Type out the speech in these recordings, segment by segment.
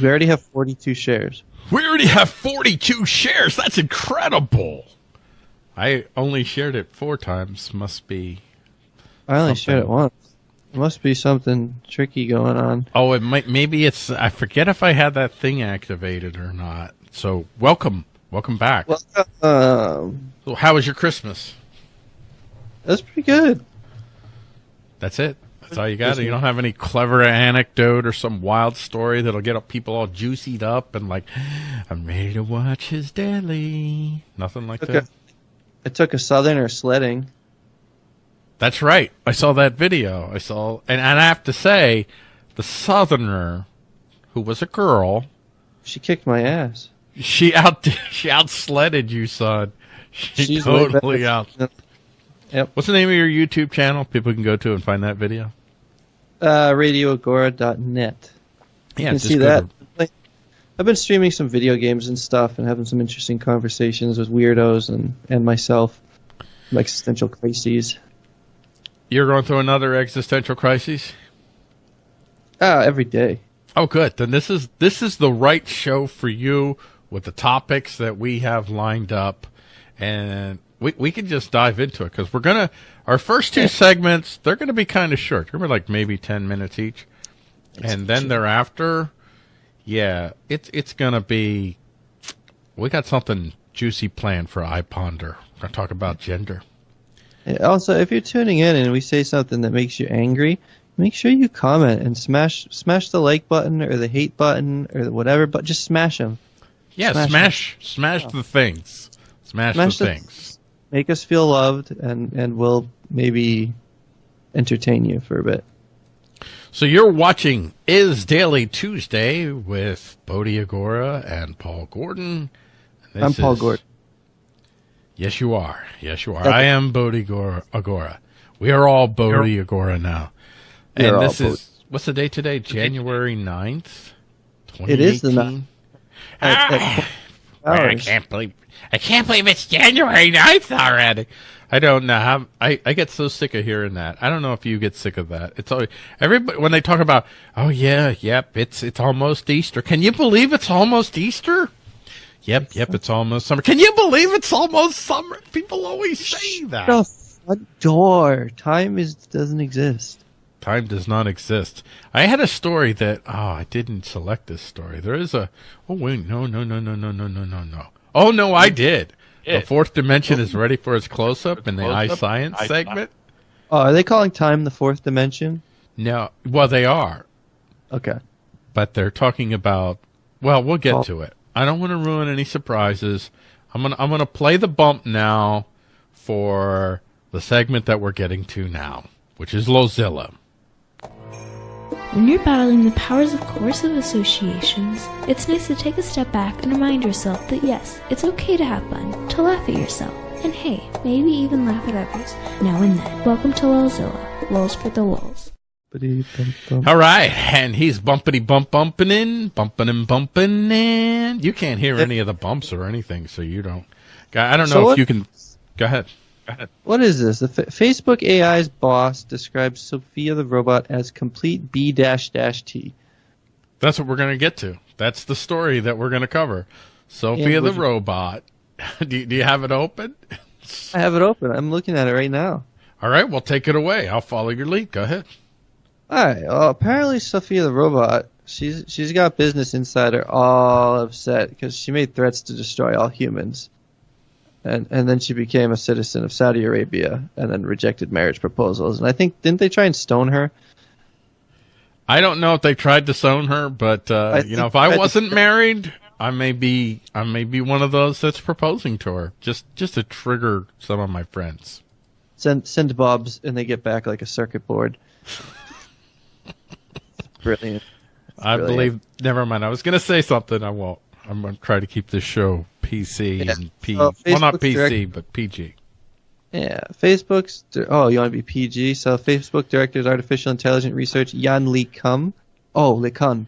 We already have 42 shares. We already have 42 shares. That's incredible. I only shared it four times. Must be. I only Something. shared it once. There must be something tricky going on. Oh, it might. Maybe it's. I forget if I had that thing activated or not. So welcome, welcome back. Well, um, so how was your Christmas? that's pretty good. That's it. That's all you got. You don't have any clever anecdote or some wild story that'll get people all juicied up and like, I'm ready to watch his daily. Nothing like Okay. that. I took a southerner sledding. That's right. I saw that video. I saw, and, and I have to say, the Southerner, who was a girl, She kicked my ass. she out she outsledded you, son. She She's totally out. Yep. What's the name of your YouTube channel? People can go to and find that video. Uh, radioagora.net. Yeah, you can just see that. I've been streaming some video games and stuff and having some interesting conversations with weirdos and, and myself. Some existential crises. You're going through another existential crisis. Ah, every day. Oh, good. Then this is this is the right show for you with the topics that we have lined up, and we we can just dive into it because we're gonna our first two segments they're gonna be kind of short. They're be like maybe ten minutes each, and then thereafter, yeah, it's it's gonna be. We got something juicy planned for iPonder. We're gonna talk about gender. Also, if you're tuning in and we say something that makes you angry, make sure you comment and smash smash the like button or the hate button or whatever, but just smash them. Yeah, Smash smash smash, the things, smash, Smash the the- things. Make us feel loved, and and we'll maybe entertain you for a bit. So you're watching Is Daily Tuesday with Bodhi Agora and Paul Gordon. This I'm Paul is- Gordon. Yes, you are. Yes, you are. Okay. I am Bodhi Agora. Agora. We are all Bodhi Agora now. We And are all this Bodhi. is, what's the date today? January 9th? It is the 2018? At- at- ah! I can't believe I can't believe it's January 9th already. I don't know how I, I get so sick of hearing that. I don't know if you get sick of that. It's always everybody when they talk about oh yeah, yep, it's it's almost Easter. Can you believe it's almost Easter? Yep, yep, it's almost summer. Can you believe it's almost summer? People always say that. the front door. Time is doesn't exist. Time does not exist. I had a story that oh, I didn't select this story. There is a oh wait, no, no, no, no, no, no, no, no, no. Oh no, I did. The fourth dimension is ready for its close up in the iScience eye segment. Oh, are they calling time the fourth dimension? No, well they are, Okay. but they're talking about. Well, we'll get Oh. to it. I don't want to ruin any surprises. I'm gonna I'm gonna play the bump now for the segment that we're getting to now, which is Lulzilla. When you're battling the powers of coercive associations, it's nice to take a step back and remind yourself that yes, it's okay to have fun, to laugh at yourself, and hey, maybe even laugh at others, now and then. Welcome to Lulzilla, Lulz for the Lulz. All right, and he's bumpity bump bumping in, bumping and bumping in. You can't hear any of the bumps or anything, so you don't. I don't know So if what- you can. Go ahead. What is this? The F- Facebook AI's boss describes Sophia the robot as complete B dash dash T. That's what we're going to get to. That's the story that we're going to cover. Sophia the robot. do, you, do you have it open? I have it open. I'm looking at it right now. All right, well, take it away. I'll follow your lead. Go ahead. All right. Well, apparently Sophia the robot, she's she's got Business Insider all upset because she made threats to destroy all humans, and and then she became a citizen of Saudi Arabia and then rejected marriage proposals. And I think didn't they try and stone her? I don't know if they tried to stone her, but uh, you know, if I they tried to- wasn't married, I may be I may be one of those that's proposing to her, just just to trigger some of my friends. Send send Bob's and they get back like a circuit board. Brilliant. I believe. Never mind. I was going to say something. I won't. I'm going to try to keep this show PC Yeah. and P. Well, well, not PC, direct- but PG. Yeah, Facebook's. Oh, you want to be PG? So Facebook director's artificial intelligence research Yan Li Kum. Oh, Li Kun.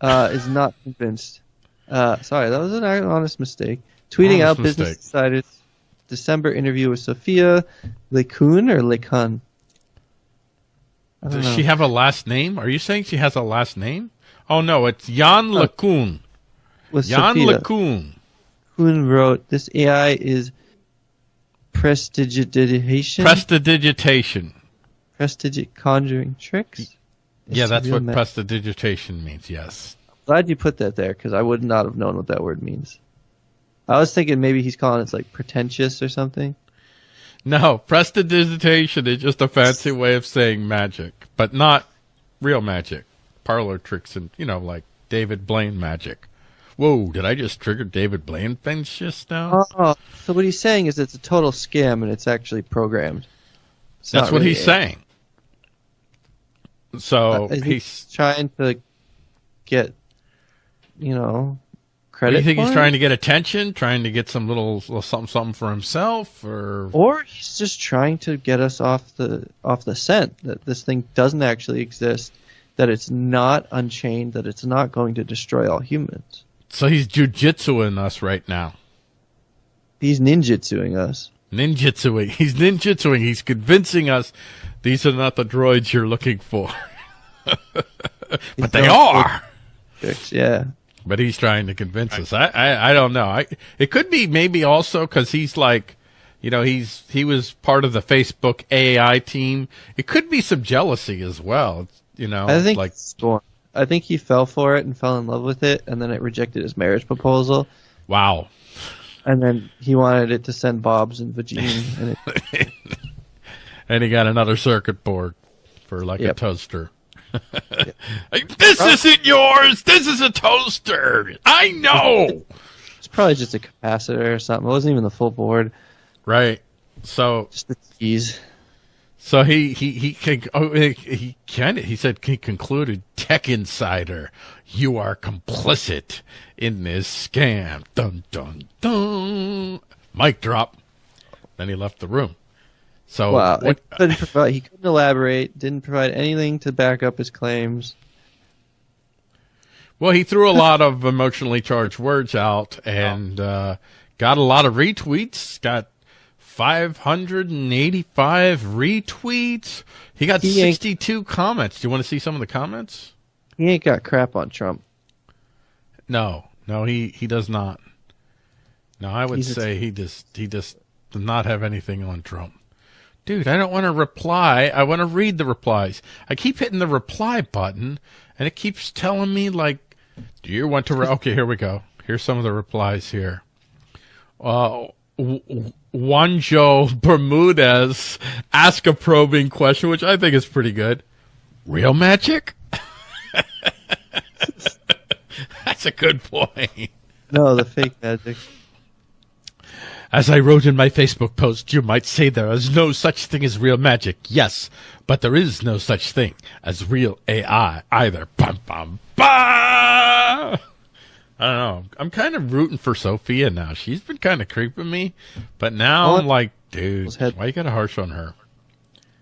Uh, is not convinced. Uh, sorry, that was an honest mistake. Tweeting Honest out Business mistake. Insider's December interview with Sophia Le Kun or Le Kun. Does know. she have a last name? Are you saying she has a last name? Oh no, it's Yann LeCun. With Yann. LeCun. Kuhn wrote, "This AI is prestidigitation, Prestidigitation. prestigit conjuring tricks." Yeah, that's what ma- prestidigitation means. Yes. Glad you put that there because I would not have known what that word means. I was thinking maybe he's calling it like pretentious or something. No, prestidigitation is just a fancy way of saying magic, but not real magic. Parlor tricks and, you know, like David Blaine magic. Whoa, did I just trigger David Blaine things just now? Oh, so what he's saying is it's a total scam and it's actually programmed. It's That's what really he's saying. So uh, I think he's. trying to get, you know, Do credit. you think he's it? trying to get attention, trying to get some little, little something, something for himself, or or he's just trying to get us off the off the scent that this thing doesn't actually exist, that it's not unchained, that it's not going to destroy all humans. So he's jujitsuing us right now. He's ninjutsuing us. Ninjutsuing. He's ninjutsuing. He's convincing us these are not the droids you're looking for. but they are. Yeah. But he's trying to convince us. I, I, I don't know. I, it could be maybe also because he's like, you know, he's he was part of the Facebook AI team. It could be some jealousy as well. You know, I think like born. I think he fell for it and fell in love with it, and then it rejected his marriage proposal, wow. and then he wanted it to send Bob's and Vagine, and it, And he got another circuit board for like a Yep. toaster. Like, this oh. isn't yours. This is a toaster. I know. it's probably just a capacitor or something. It wasn't even the full board, right. So just the keys. So he he he con- oh, he, he kind of he said he concluded Tech Insider, you are complicit in this scam. Dun dun dun. Mic drop. Then he left the room. So Wow, what, he couldn't provide. He couldn't elaborate. Didn't provide anything to back up his claims. well, he threw a lot of emotionally charged words out and uh, got a lot of retweets. Got 585 retweets. He got He 62 comments. Do you want to see some of the comments? He ain't got crap on Trump. No, no, he he does not. No, I would He's say he just he just does not have anything on Trump. Dude, I don't want to reply. I want to read the replies. I keep hitting the reply button, and it keeps telling me like, "Do you want to?" Re-? Okay, here we go. Here's some of the replies here. Uh, W- Juanjo Bermudez ask a probing question, which I think is pretty good. Real magic? That's a good point. No, the fake magic. As I wrote in my Facebook post, you might say there is no such thing as real magic. Yes, but there is no such thing as real AI either. Bum, bum, bum. I don't know. I'm kind of rooting for Sophia now. She's been kind of creeping me, but now I'm like, dude, why you got a harsh on her?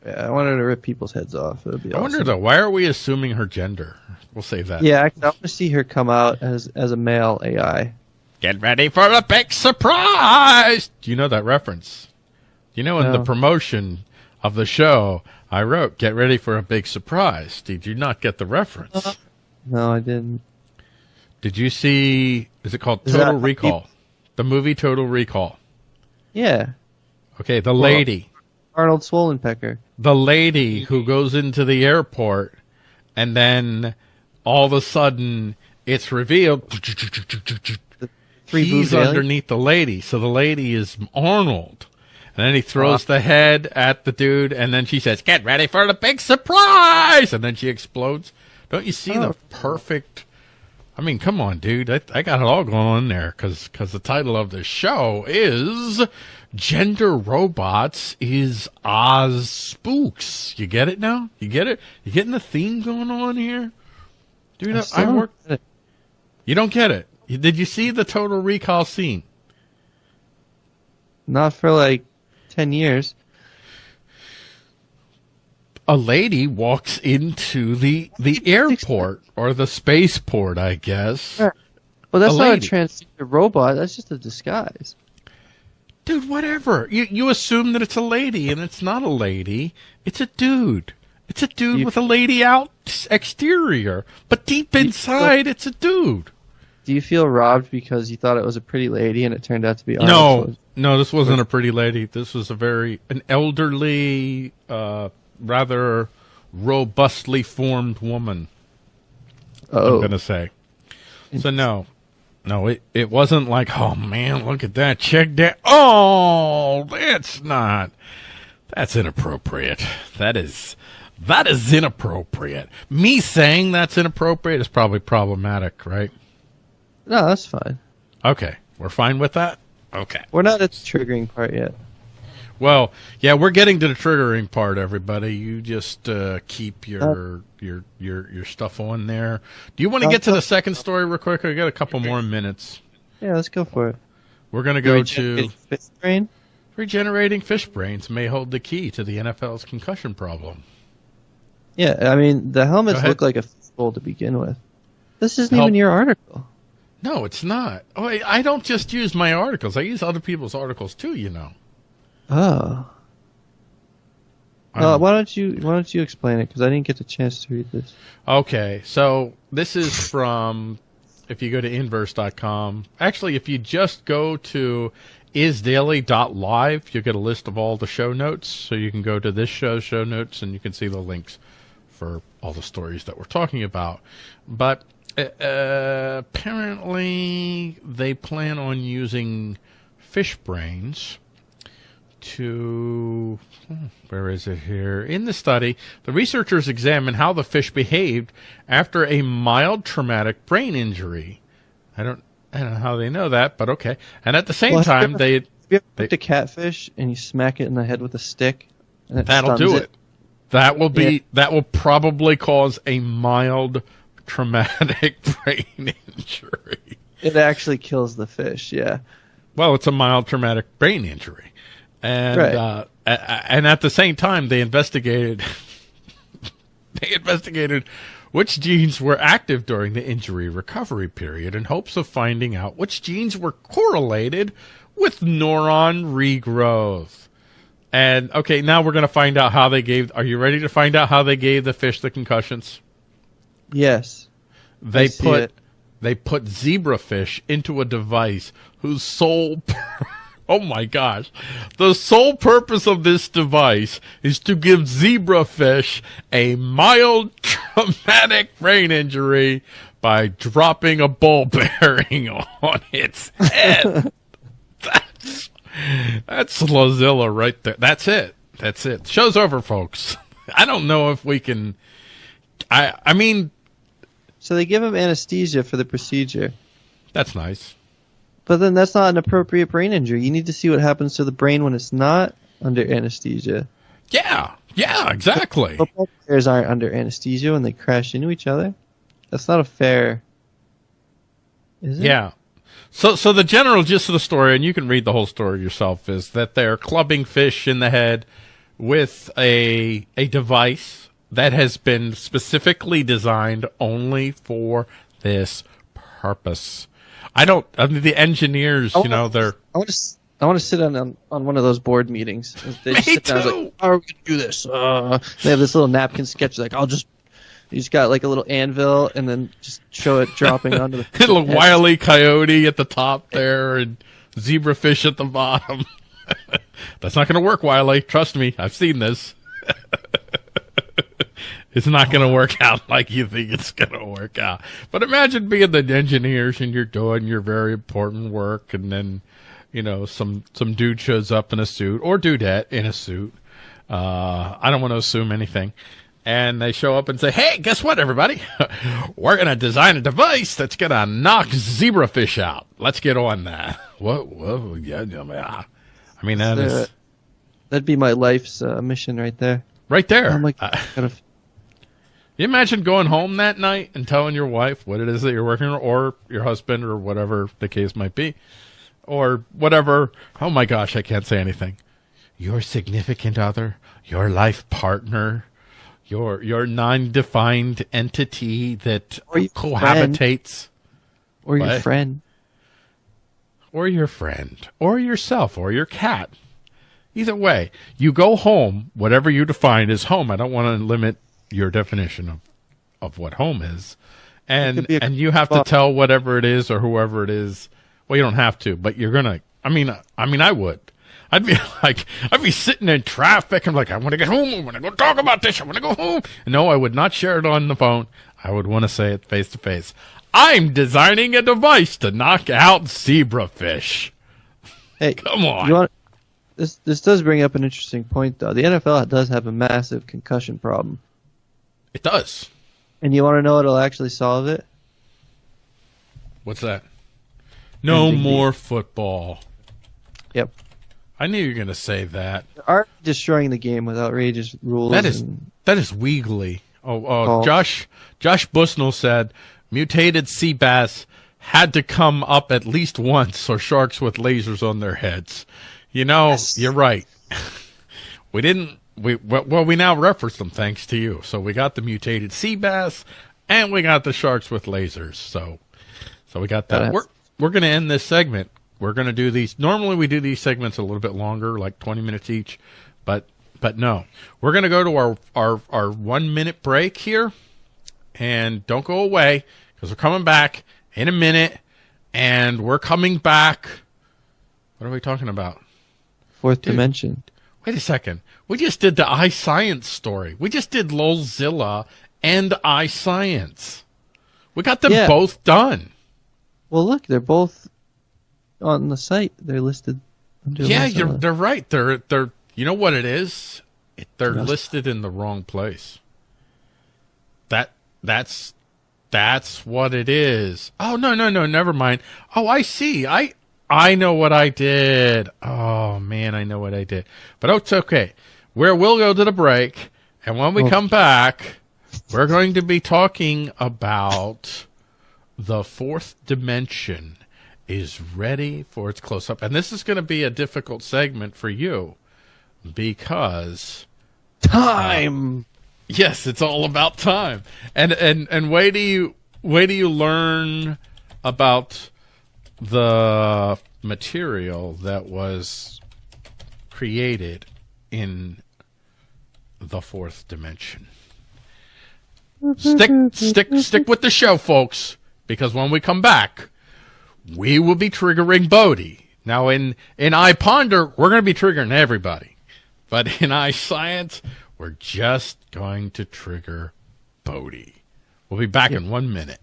Yeah, I wanted to rip people's heads off. It would be I wonder though, why are we assuming her gender? We'll save that. Yeah, I, want to see her come out as as a male AI. Get ready for a big surprise. Do you know that reference? You know, in the promotion of the show, I wrote, get ready for a big surprise. Did you not get the reference? No, I didn't. Did you see, is it called Is Total Recall? The movie Total Recall. Yeah, Okay, the lady. Arnold Swollenpecker. The lady who goes into the airport and then all of a sudden it's revealed Three he's underneath the lady. So the lady is Arnold. And then he throws the head at the dude, and then she says, Get ready for the big surprise! And then she explodes. Don't you see the Oh. perfect. I mean, come on, dude. I, I got it all going on there because because the title of the show is Gender Robots is Oz Spooks. You get it now? You get it? You getting the theme going on here? Dude, I, I don't work. get it. You don't get it. Did you see the Total Recall scene? Not for like ten years. A lady walks into the the airport or the spaceport, I guess. Well, that's A not a transgender robot. That's just a disguise. Dude, whatever. You you assume that it's a lady and it's not a lady. It's a dude. It's a dude You- with a lady out exterior, but deep inside, it's a dude. Do you feel robbed because you thought it was a pretty lady and it turned out to be No, no, this wasn't a pretty lady. This was a very an elderly, uh, rather robustly formed woman. I'm Oh, gonna say. So no, no, it it wasn't like, oh man, look at that, check that. Oh, that's not. That's inappropriate. That is. That is inappropriate. Me saying that's inappropriate is probably problematic, right? no, that's fine. Okay, we're fine with that. Okay. We're not at the triggering part yet. Well, yeah, we're getting to the triggering part, everybody. You just uh, keep your uh, your your your stuff on there. Do you want to uh, get to the uh, second story real quick? I got a couple more minutes. Yeah, let's go for it. We're going to go to Regenerating Fist brain. regenerating fish brains may hold the key to the NFL's concussion problem. Yeah, I mean the helmets look like a fistful to begin with. This isn't Help. even your article. No, it's not. Oh, I, I don't just use my articles. I use other people's articles too. You know. Oh. Uh, why don't you Why don't you explain it? Because I didn't get the chance to read this. Okay, so this is from if you go to inverse.com. Actually, if you just go to isdaily.live, you'll get a list of all the show notes. So you can go to this show's show notes and you can see the links for all the stories that we're talking about. But uh, apparently, they plan on using fish brains to hmm, where is it here in the study the researchers examined how the fish behaved after a mild traumatic brain injury i don't i don't know how they know that but okay and at the same Well, have you time ever- they Have you ever They- picked a catfish and you smack it in the head with a stick? And it that'll do it. that will be Yeah. that will probably cause a mild traumatic brain injury It actually kills the fish. Yeah. Well, it's a mild traumatic brain injury, and Right. uh, and at the same time, they investigated. they investigated which genes were active during the injury recovery period in hopes of finding out which genes were correlated with neuron regrowth. And okay, now we're going to find out how they gave. Are you ready to find out how they gave the fish the concussions? Yes. They put it. they put zebrafish into a device whose sole oh my gosh. The sole purpose of this device is to give zebrafish a mild traumatic brain injury by dropping a ball bearing on its head. That's that's Lulzilla right there. That's it. That's it. Show's over folks. I don't know if we can i i mean So they give him anesthesia for the procedure. that's nice But then that's not an appropriate brain injury. You need to see what happens to the brain when it's not under anesthesia. Yeah, yeah, exactly. Football players aren't under anesthesia when they crash into each other. That's not a fair. Is it? Yeah. So, so the general gist of the story, and you can read the whole story yourself, is that they're clubbing fish in the head with a a device that has been specifically designed only for this purpose. I don't. I mean, the engineers, you know, they're I want to. I want to sit on, on on one of those board meetings. They just Me sit down too. like, How are we gonna do this? Uh, they have this little napkin sketch. Like, I'll just. You just got like a little anvil, and then just show it dropping onto the. little wily coyote at the top there, and zebrafish at the bottom. That's not going to work, Wiley. Trust me, I've seen this. it's not going to work out like you think it's going to work out. But imagine being the engineers and you're doing your very important work, and then you know some some dude shows up in a suit or dudette in a suit. Uh, I don't want to assume anything. And they show up and say, "Hey, guess what, everybody? We're gonna design a device that's gonna knock zebrafish out. Let's get on that." Whoa, whoa, yeah, yeah. I mean, that Uh, is That'd be my life's uh, mission right there. right there. I'm like, gotta, you imagine going home that night and telling your wife what it is that you're working on, or your husband, or whatever the case might be, or whatever. Oh my gosh, I can't say anything. Your significant other, your life partner, your your non-defined entity that Or cohabitates, or your What? friend. or your friend, or yourself, or your cat. Either way, you go home, whatever you define as home. I don't want to limit your definition of, of what home is. And, a- and you have to tell whatever it is or whoever it is. Well, you don't have to, but you're going to, I mean, I mean, I would. I'd be like, I'd be sitting in traffic I'm like, I want to get home. I want to go talk about this. I want to go home. No, I would not share it on the phone. I would want to say it face to face. I'm designing a device to knock out zebrafish. Hey, Come on. Want, this this does bring up an interesting point though. The NFL does have a massive concussion problem, It does. and you want to know what'll actually solve it? What's that? No more football. Yep. I knew you were going to say that. They're destroying the game with outrageous rules. That is and- that is weegly. Oh, oh, Oh. Josh Josh Busnell said mutated sea bass had to come up at least once or sharks with lasers on their heads. You know, Yes. you're right. we didn't we well, we now reference them thanks to you. So we got the mutated sea bass and we got the sharks with lasers. So so we got that. Gotta- We're we're going to end this segment. We're going to do these. Normally we do these segments a little bit longer, like 20 minutes each, but but no. We're going to go to our our our 1 minute break here and don't go away because we're coming back in a minute and we're coming back What are we talking about? fourth dimension. Wait a second. We just did the iScience story. We just did Lulzilla and iScience. We got them Yeah. both done. Well, look, they're both on the site. They're listed. Under Yeah, you're they're right. They're they're you know what it is? It, they're listed in the wrong place. That that's that's what it is. Oh no no no never mind. Oh I see. I I know what I did. Oh man, I know what I did. But oh, it's okay. Where we'll go to the break, and when we Oh. come back, we're going to be talking about the fourth dimension is ready for its close up. And this is going to be a difficult segment for you because time. Uh, yes, it's all about time. And and and wait do you wait do you learn about the material that was created in the fourth dimension. Stick stick stick with the show folks because when we come back we will be triggering Bodhi. Now in in iPonder, we're going to be triggering everybody. But in iScience, we're just going to trigger Bodhi. We'll be back in 1 minute.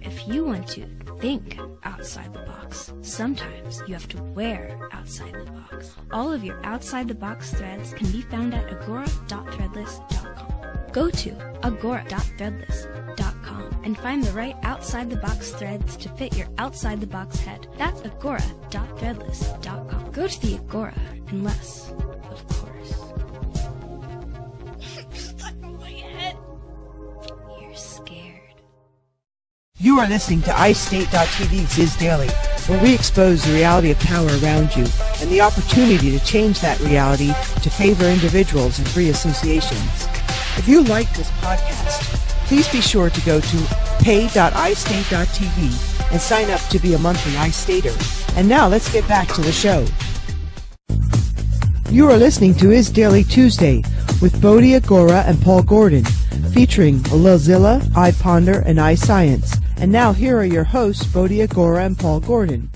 If you want to think outside the box, sometimes you have to wear outside the box. All of your outside the box threads can be found at agora.threadless.com. Go to agora.threadless.com and find the right outside the box threads to fit your outside the box head. That's agora.threadless.com. Go to the Agora, and of You are listening to iState.tv Viz Daily, where we expose the reality of power around you and the opportunity to change that reality to favor individuals and free associations. If you like this podcast, please be sure to go to pay.istate.tv and sign up to be a monthly iStater. And now let's get back to the show. You are listening to Is Daily Tuesday with Bodhi Agora and Paul Gordon, featuring Lulzilla, iPonder, and iScience. And now here are your hosts, Bodhi Agora and Paul Gordon.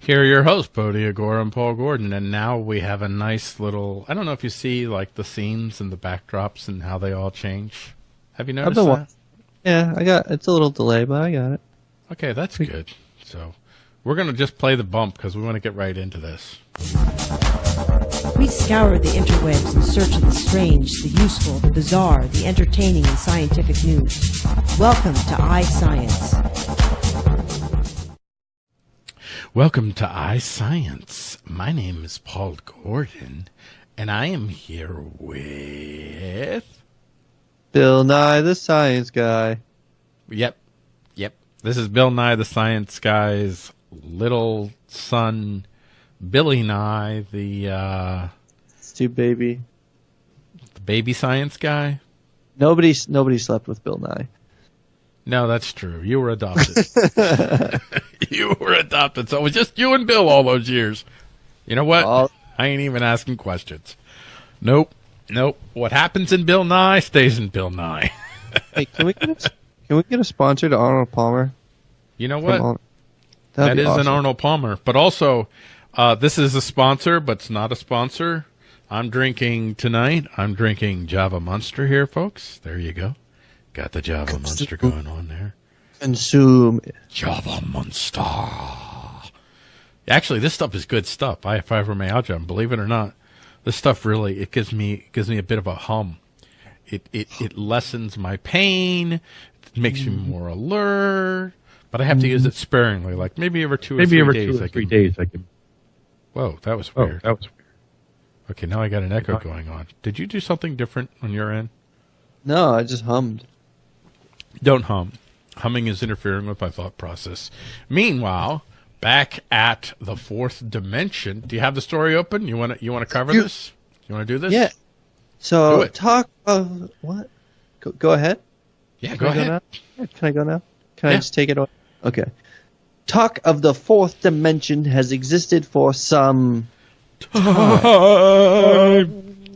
Here are your hosts, Bodhi Agora and Paul Gordon. And now we have a nice little, I don't know if you see like the scenes and the backdrops and how they all change. Have you I've noticed been that? wa- Yeah, I got. It's a little delay, but I got it. Okay, that's good. So we're going to just play the bump because we want to get right into this. We scour the interwebs in search of the strange, the useful, the bizarre, the entertaining, and scientific news. Welcome to iScience. Welcome to iScience. My name is Paul Gordon, and I am here with. Bill Nye the Science Guy. Yep, yep. This is Bill Nye, the Science Guy's little son, Billy Nye, the uh, Stu baby. the baby science guy. Nobody, nobody slept with Bill Nye. No, that's true. You were adopted. you were adopted, so it was just you and Bill all those years. You know what? All- I ain't even asking questions. Nope. Nope. What happens in Bill Nye stays in Bill Nye. Hey, can we get a, can we get a sponsor to Arnold Palmer? You know what? Arnold? That That'd is be an. Arnold Palmer. But also, uh, this is a sponsor, but it's not a sponsor. I'm drinking tonight. I'm drinking Java Monster here, folks. There you go. Got the Java Monster going on there. Consume. Java Monster. Actually, this stuff is good stuff. I have fibromyalgia, and believe it or not, this stuff really it gives me it gives me a bit of a hum. It it it lessens my pain. It makes me more alert. But I have to use it sparingly, like maybe every two or Maybe three every days. two or I three can, days I can. Whoa, that was Oh, weird. that was weird. Okay, now I got an echo going on. Did you do something different on your end? No, I just hummed. Don't hum. Humming is interfering with my thought process. Meanwhile, back at the fourth dimension, do you have the story open? You want to you want to cover You- this? You want to do this? Yeah. So talk of what? Go, go ahead. Yeah, Can go I ahead. now? Yeah, Can I go now? Can I just take it away? Okay. Talk of the fourth dimension has existed for some. time.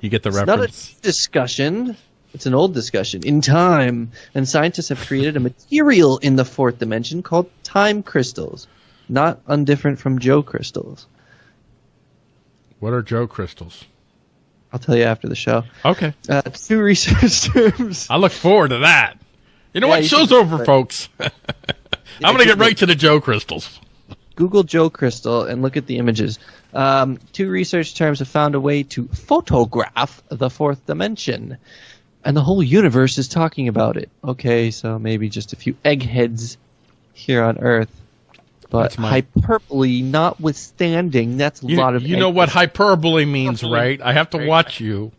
You get the It's not a discussion. It's an old discussion in time, and scientists have created a material in the fourth dimension called time crystals, not undifferent from Joe crystals. What are Joe crystals? I'll tell you after the show. Okay, Uh, two research terms. I look forward to that. You know Yeah, what? you Show's over, folks. I'm gonna get right to the Joe crystals. Google Joe Crystal and look at the images. Um, two research terms have found a way to photograph the fourth dimension, and the whole universe is talking about it. Okay, so maybe just a few eggheads here on Earth, but That's my- hyperbole notwithstanding, that's a You, lot of. you know what hyperbole means, right? I have to watch you.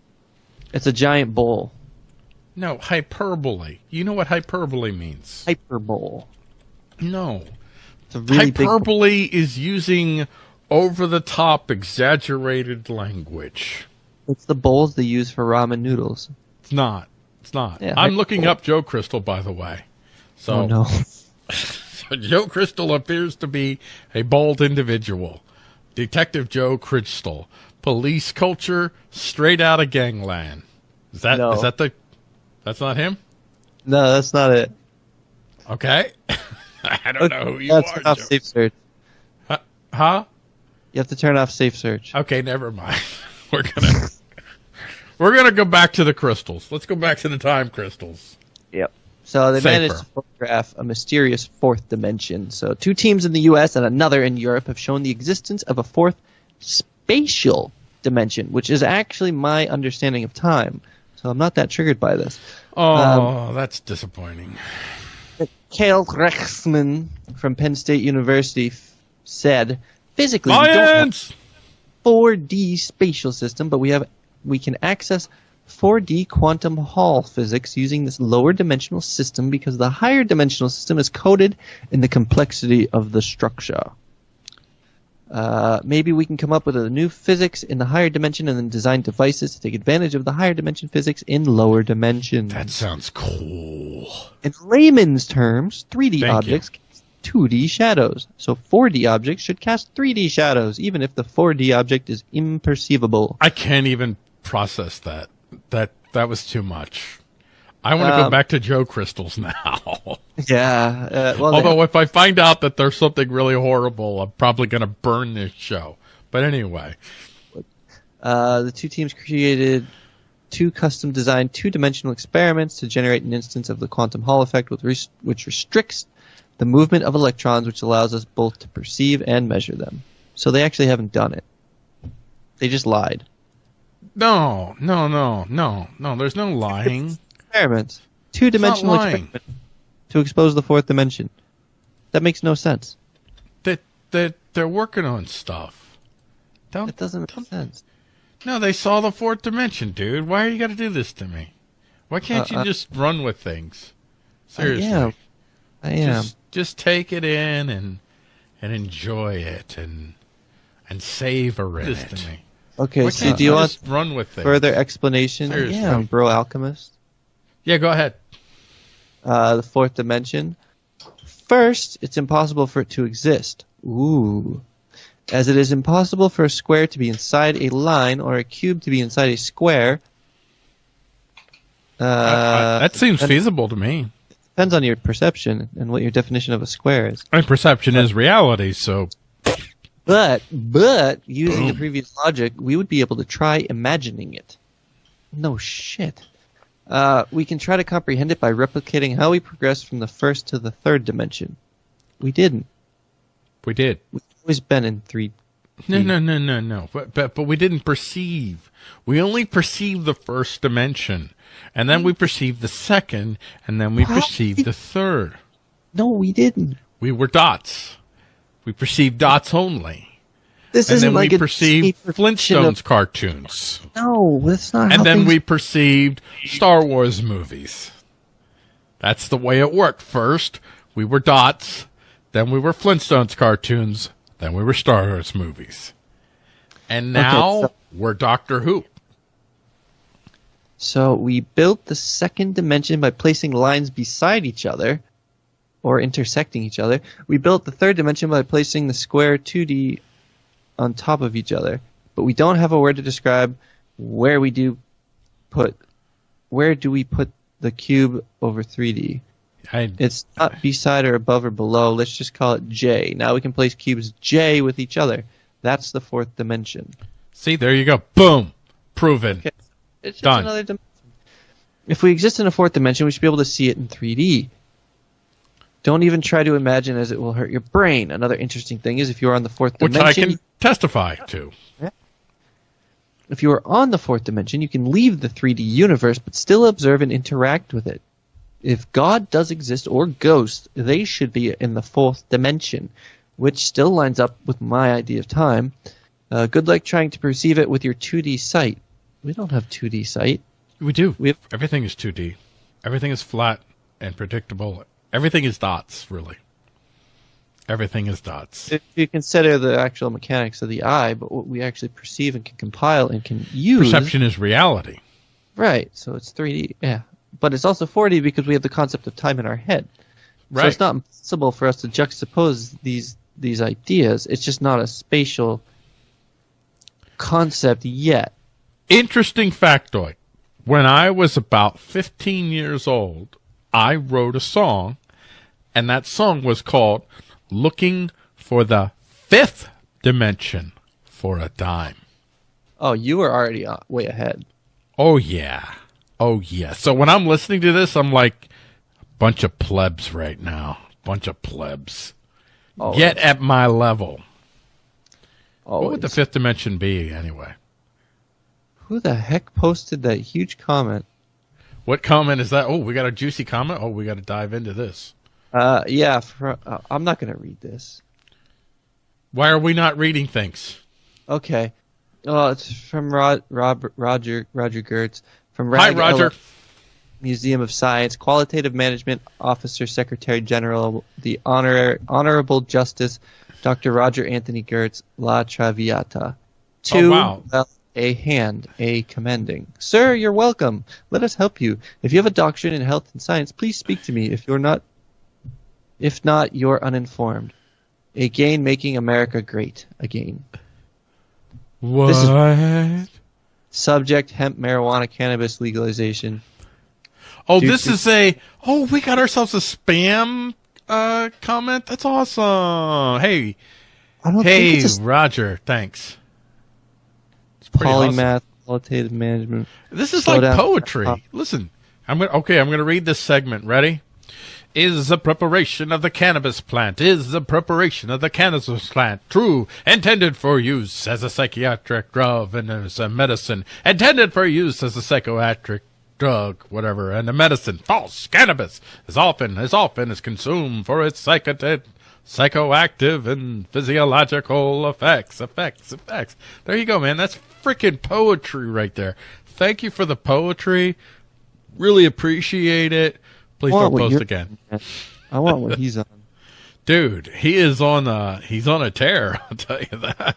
It's a giant bowl. No, hyperbole. You know what hyperbole means? Hyperbole. No. It's really hyperbole is using over the top exaggerated language. It's the bowls they use for ramen noodles. It's not. It's not. Yeah, I'm looking up Joe Crystal by the way. So, Oh no. so Joe Crystal appears to be a bold individual. Detective Joe Crystal. Police culture straight out of gangland. Is that is No. that the That's not him? No, that's not it. Okay. I don't know who you That's are. off Joe. safe search. Huh? You have to turn off safe search. Okay, never mind. We're gonna we're gonna go back to the crystals. Let's go back to the time crystals. Yep. So they Safer. managed to photograph a mysterious fourth dimension. So two teams in the U.S. and another in Europe have shown the existence of a fourth spatial dimension, which is actually my understanding of time. So I'm not that triggered by this. Oh, um, that's disappointing. Kale Rechtsman from Penn State University f- said, physically, we don't have 4D spatial system, but we have we can access 4D quantum Hall physics using this lower dimensional system because the higher dimensional system is coded in the complexity of the structure. Uh, maybe we can come up with a new physics in the higher dimension and then design devices to take advantage of the higher dimension physics in lower dimensions. That sounds cool. In layman's terms, 3D Thank objects cast 2D shadows. So 4D objects should cast 3D shadows, even if the 4D object is imperceivable. I can't even process that. That that was too much. I want to go Um, back to Joe Crystals now. Yeah. Uh, well, Although if I find out that there's something really horrible, I'm probably going to burn this show. But anyway, uh, the two teams created two custom designed two dimensional experiments to generate an instance of the quantum Hall effect, with res- which restricts the movement of electrons, which allows us both to perceive and measure them. So they actually haven't done it. They just lied. no, no, no, no, no. There's no lying. Experiments. Two dimensional experiment to expose the fourth dimension. That makes no sense. that that they're working on stuff. Don't That doesn't make sense. No, they saw the fourth dimension, dude. Why are you got to do this to me? Why can't Uh, you uh, just run with things? Seriously, I am. I am. just just take it in and and enjoy it and and savor it. Just- to me. Okay, Why so do you want just run with things? further explanation? Seriously. Yeah, bro alchemist. Yeah, go ahead. Uh, the fourth dimension. First, it's impossible for it to exist. Ooh. As it is impossible for a square to be inside a line or a cube to be inside a square. Uh, I- I- that seems depends- feasible to me. Depends on your perception and what your definition of a square is. And perception is reality, so But, but, using the previous logic, we would be able to try imagining it. No shit. Uh, we can try to comprehend it by replicating how we progressed from the first to the third dimension. We didn't. we did. We've always been in three. No, no, no, no, no. But, but, but we didn't perceive. We only perceived the first dimension. And then we perceived the second, and then we What? perceived the third. No, we didn't. We were dots. We perceived dots only. This And isn't then like we perceived Flintstones of- cartoons. No, that's not. And then we perceived Star Wars movies. That's the way it worked. First, we were dots. Then we were Flintstones cartoons. Then we were Star Wars movies. And now so- we're Doctor Who. So we built the second dimension by placing lines beside each other or intersecting each other. We built the third dimension by placing the square 2D on top of each other. But we don't have a word to describe where we do put where do we put the cube over 3D? I, It's not beside or above or below. Let's just call it J. Now we can place cubes J with each other. That's the fourth dimension. see, there you go. Boom. Proven. Okay. It's just Done. another dimension. If we exist in a fourth dimension, we should be able to see it in 3D. Don't even try to imagine as it will hurt your brain. Another interesting thing is if you are on the fourth Which I dimension, can testify to. if you are on the fourth dimension, you can leave the 3D universe but still observe and interact with it. If God does exist or ghosts, they should be in the fourth dimension, which still lines up with my idea of time. Uh, good luck trying to perceive it with your 2D sight. We don't have 2D sight. We do. We have Everything is 2D. Everything is flat and predictable. Everything is dots, really. Everything is dots. if you consider the actual mechanics of the eye, but what we actually perceive and can compile and can use. Perception is reality. Right, so it's 3D, yeah. But it's also 4D because we have the concept of time in our head. Right. So it's not possible for us to juxtapose these these ideas. It's just not a spatial concept yet. Interesting factoid. When I was about 15 years old, I wrote a song, and that song was called Looking for the Fifth Dimension for a Dime. Oh, you were already uh, way ahead. Oh, yeah. Oh, yeah. So when I'm listening to this, I'm like, bunch of plebs right now. Bunch of plebs. Always, Get at my level. What would the fifth dimension be, anyway? Who the heck posted that huge comment? What comment is that? Oh, we got a juicy comment. Oh, we got to dive into this. Uh, yeah, for, uh, I'm not going to read this. Why are we not reading things? Okay. Well, it's from Rod, Rob, Roger Roger Gertz from Hi, Roger. Ella Museum of Science, Qualitative Management Officer, Secretary General, the Honor, Honorable Justice Dr. Roger Anthony Gertz, La Traviata. To Oh, wow. well, a hand, a commending. Sir, you're welcome. Let us help you. If you have a doctorate in health and science, please speak to me. If you're not, if not, you're uninformed. Again, making America great again. What? is- Subject: hemp, marijuana, cannabis legalization. oh, Dude, this is a. Oh, we got ourselves a spam uh, comment. That's awesome. Hey, I don't hey, think it's Roger. Thanks. It's pretty awesome. qualitative management. This is Slow like poetry. Listen, I'm gonna okay. I'm gonna read this segment. Ready? Is the preparation of the cannabis plant is the preparation of the cannabis plant. True intended for use as a psychiatric drug and as a medicine. Intended for use as a psychiatric drug whatever and a medicine. False cannabis as often as often is consumed for its psychotic psychoactive and physiological effects effects effects. There you go man. That's freaking poetry right there. Thank you for the poetry. Really appreciate it please don't post again I want what he's on. dude he is on a he's on a tear i'll tell you that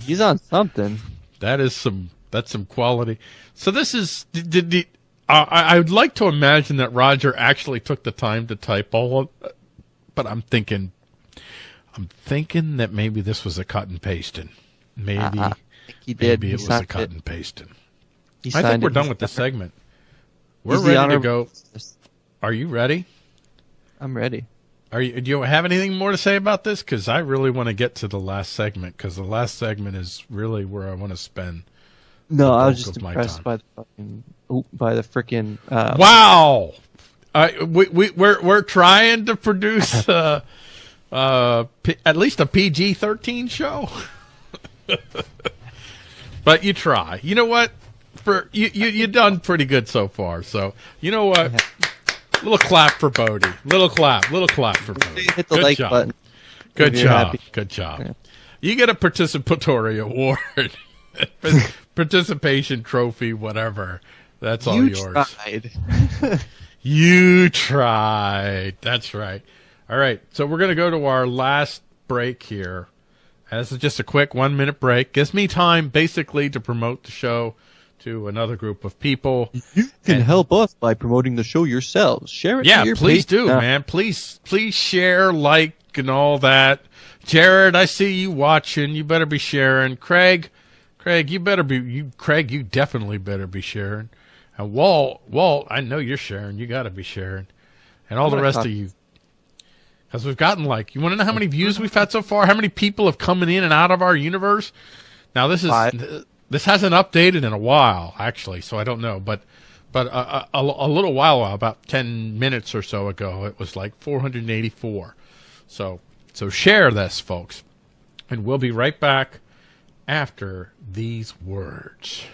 He's on something. that is some that's some quality so this is did, did, did- I, I would like to imagine that roger actually took the time to type all of but i'm thinking I'm thinking that maybe this was a cut and pasting. Maybe, Uh-uh. He did. maybe He it was a cut it. and pasting. I think we're done with the- segment. We're he's ready to go. Are you ready? I'm ready. Are you? Do you have anything more to say about this? Because I really want to get to the last segment. Because the last segment is really where I want to spend. No, I was just impressed by the fucking, by the freaking. Uh, Wow. I we we we're we're trying to produce uh uh P- at least a PG thirteen show. but you try. You know what? For you you you done pretty good so far. So you know what? Little clap for Bodhi. Little clap. Little clap for Bodhi. Hit the Good like job. button. Good job. happy. Good job. Yeah. You get a participatory award, participation trophy, whatever. That's all You yours. tried. You tried. That's right. All right. So we're going to go to our last break here. And this is just a quick one minute break. Gives me time basically to promote the show to another group of people. You can And- help us by promoting the show yourselves. Share it. Yeah, to your please page. do, man. Please, please share, like, and all that. Jared, I see you watching. You better be sharing. Craig, Craig, you better be. You, Craig, you definitely better be sharing. And Walt, Walt, I know you're sharing. You got to be sharing. And all the rest talk- of you, because we've gotten like, you want to know how oh. many views we've had so far? How many people have come in and out of our universe? Now this is Five. This hasn't updated in a while, actually, so I don't know. But but a, a, a little while, uh, about ten minutes or so ago, it was like 484. So so share this, folks, and we'll be right back after these words.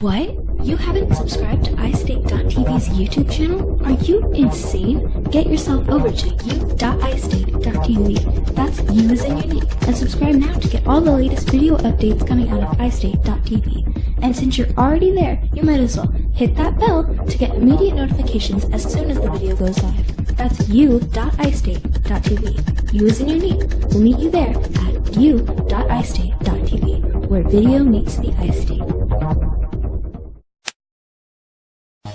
What? You haven't subscribed to iState.tv's YouTube channel? Are you insane? Get yourself over to u.istate.tv. That's you as in unique. And subscribe now to get all the latest video updates coming out of iState.tv. And since you're already there, you might as well hit that bell to get immediate notifications as soon as the video goes live. That's u.istate.tv. You as in unique. We'll meet you there at u.istate.tv, where video meets the iState.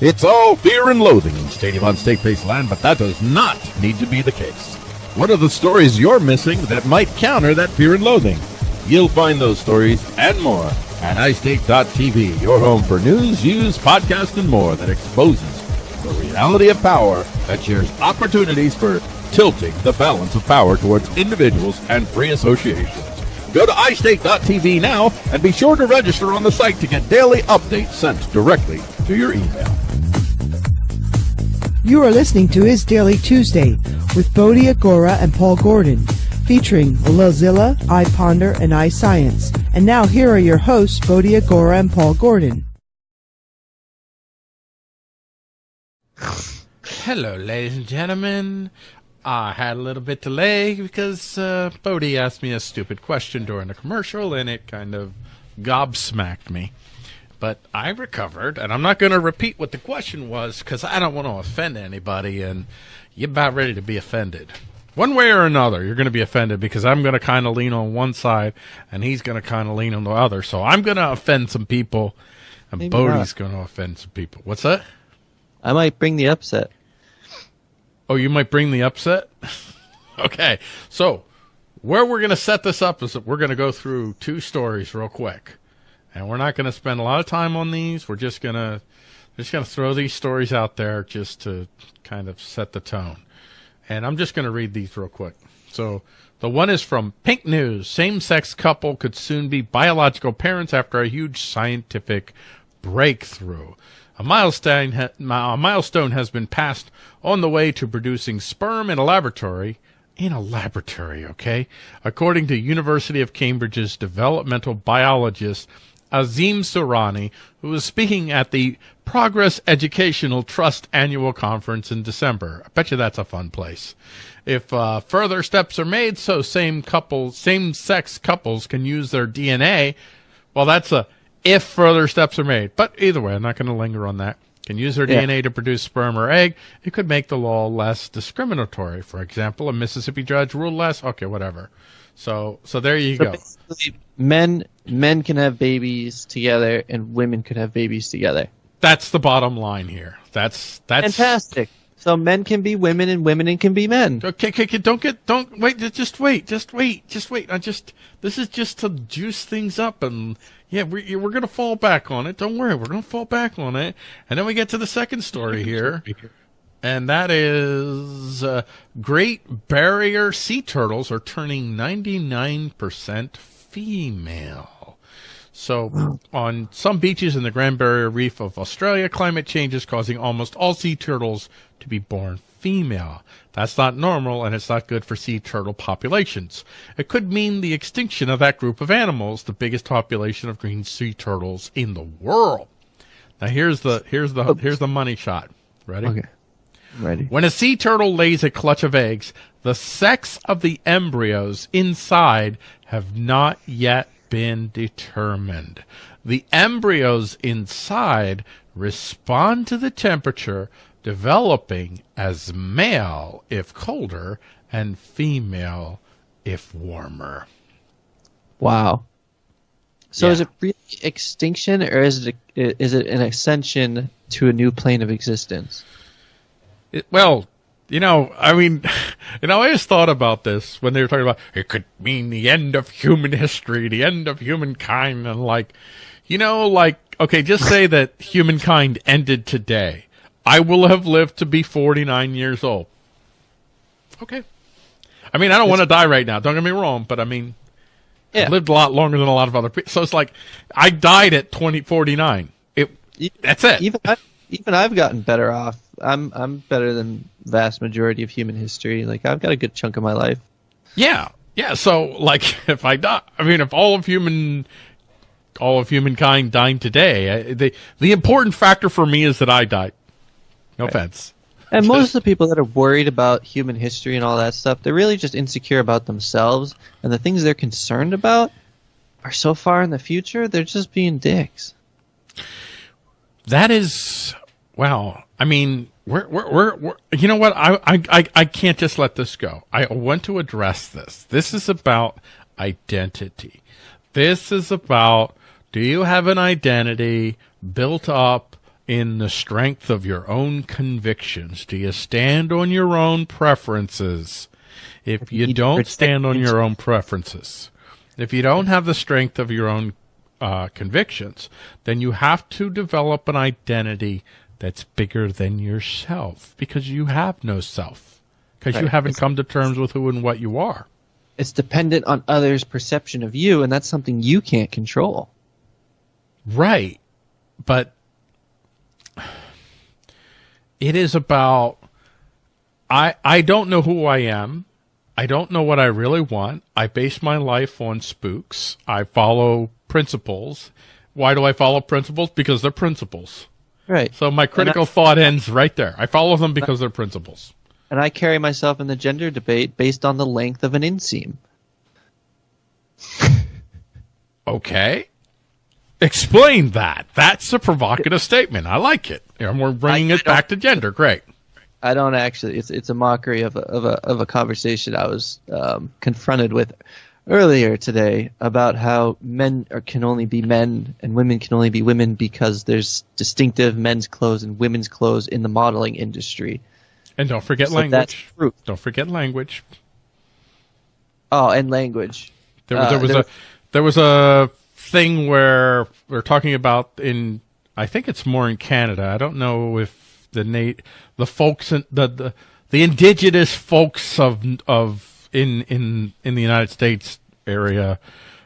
It's all fear and loathing in Stadium on Steak-Based Land, but that does not need to be the case. What are the stories you're missing that might counter that fear and loathing? You'll find those stories and more at iState.tv, your home for news, views, podcasts, and more that exposes the reality of power that shares opportunities for tilting the balance of power towards individuals and free associations. Go to iState.tv now and be sure to register on the site to get daily updates sent directly to your email. You are listening to Is Daily Tuesday with Bodhi Agora and Paul Gordon, featuring Lulzilla, I Ponder, and iScience. And now here are your hosts, Bodhi Agora and Paul Gordon. Hello, ladies and gentlemen. I had a little bit delay because uh, Bodhi asked me a stupid question during a commercial, and it kind of gobsmacked me. But I recovered, and I'm not going to repeat what the question was because I don't want to offend anybody, and you're about ready to be offended. One way or another, you're going to be offended because I'm going to kind of lean on one side, and he's going to kind of lean on the other. So I'm going to offend some people, and Maybe Bodhi's not. going to offend some people. What's that? I might bring the upset. Oh, you might bring the upset? okay. So, where we're going to set this up is that we're going to go through two stories real quick. And we're not going to spend a lot of time on these. We're just going to just going to throw these stories out there just to kind of set the tone. And I'm just going to read these real quick. So, the one is from Pink News. Same-sex couple could soon be biological parents after a huge scientific breakthrough. A milestone, ha- a milestone has been passed on the way to producing sperm in a laboratory. In a laboratory, okay? According to University of Cambridge's developmental biologist Azim Surani, who was speaking at the Progress Educational Trust annual conference in December. I bet you that's a fun place. If uh, further steps are made so same couples, same-sex couples can use their DNA, well, that's a if further steps are made. But either way, I'm not going to linger on that. Can use their Yeah. DNA to produce sperm or egg. It could make the law less discriminatory. For example, a Mississippi judge ruled less. Okay, whatever. So, so there you So go. men men can have babies together, and women could have babies together. That's the bottom line here. That's that's Fantastic. So men can be women and women can be men. Okay, okay, okay, don't get, don't wait, just- just wait, just wait, just wait. I just, this is just to juice things up, and yeah, we, we're gonna fall back on it. Don't worry, we're gonna fall back on it, and then we get to the second story here, and that is uh, Great Barrier Sea Turtles are turning ninety nine percent female. So, on some beaches in the Grand Barrier Reef of Australia, climate change is causing almost all sea turtles to be born female. That's not normal, and it's not good for sea turtle populations. It could mean the extinction of that group of animals, the biggest population of green sea turtles in the world. Now, here's the here's the here's the money shot. Ready? Okay. Ready. When a sea turtle lays a clutch of eggs, the sex of the embryos inside have not yet been determined. The embryos inside respond to the temperature, developing as male if colder and female if warmer. Wow. So Yeah. is it really extinction or is it is it an ascension to a new plane of existence? It, well, you know, I mean, you know, I always thought about this when they were talking about it could mean the end of human history, the end of humankind, and like, you know, like, okay, just say that humankind ended today. I will have lived to be 49 years old. Okay. I mean, I don't want to die right now. Don't get me wrong, but I mean, Yeah. I've lived a lot longer than a lot of other people. So it's like, I died at 20, 49. It, that's it. Even I, even I've gotten better off. I'm I'm better than vast majority of human history. Like I've got a good chunk of my life. Yeah, yeah. So, like, if I die, I mean, if all of human, all of humankind died today, I, the the important factor for me is that I died. No offense. And most of the people that are worried about human history and all that stuff, they're really just insecure about themselves, and the things they're concerned about are so far in the future. They're just being dicks. That is, wow. I mean, we're, we're, we're, we're you know what? I, I, I, I can't just let this go. I want to address this. This is about identity. This is about, do you have an identity built up in the strength of your own convictions? Do you stand on your own preferences? If you don't stand on your own preferences, if you don't have the strength of your own uh, convictions, then you have to develop an identity that's bigger than yourself because you have no self because you haven't It's- come to terms with who and what you are. It's dependent on others' perception of you, and that's something you can't control. Right. But it is about I I don't know who I am. I don't know what I really want. I base my life on spooks. I follow principles. Why do I follow principles? Because they're principles. Right. So my critical thought ends right there. I follow them because they're principles. And I carry myself in the gender debate based on the length of an inseam. Okay. Explain that. That's a provocative statement. I like it. And we're bringing I- it I back to gender. Great. I don't actually. It's it's a mockery of a of a of a conversation I was um, confronted with earlier today about how men are, can only be men and women can only be women because there's distinctive men's clothes and women's clothes in the modeling industry. And don't forget So language. that's true. Don't forget language. Oh, and language. There, was Uh, there there a there was a thing where we're talking about in I think it's more in Canada. I don't know if the Nate the folks in the, the the indigenous folks of of in in in the United States area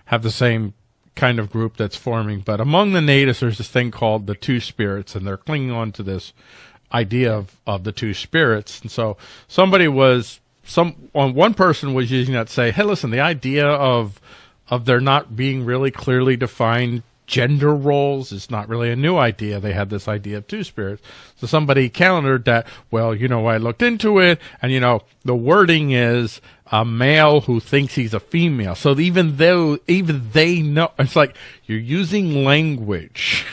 have the same kind of group that's forming. But among the natives, there's this thing called the two spirits, and they're clinging on to this idea of, of the two spirits. And so somebody was some on one person was using that to say, hey, listen, the idea of of there not being really clearly defined gender roles is not really a new idea. They had this idea of two spirits. So somebody countered that, well, you know, I looked into it and you know, the wording is a male who thinks he's a female. So even though even they know it's like you're using language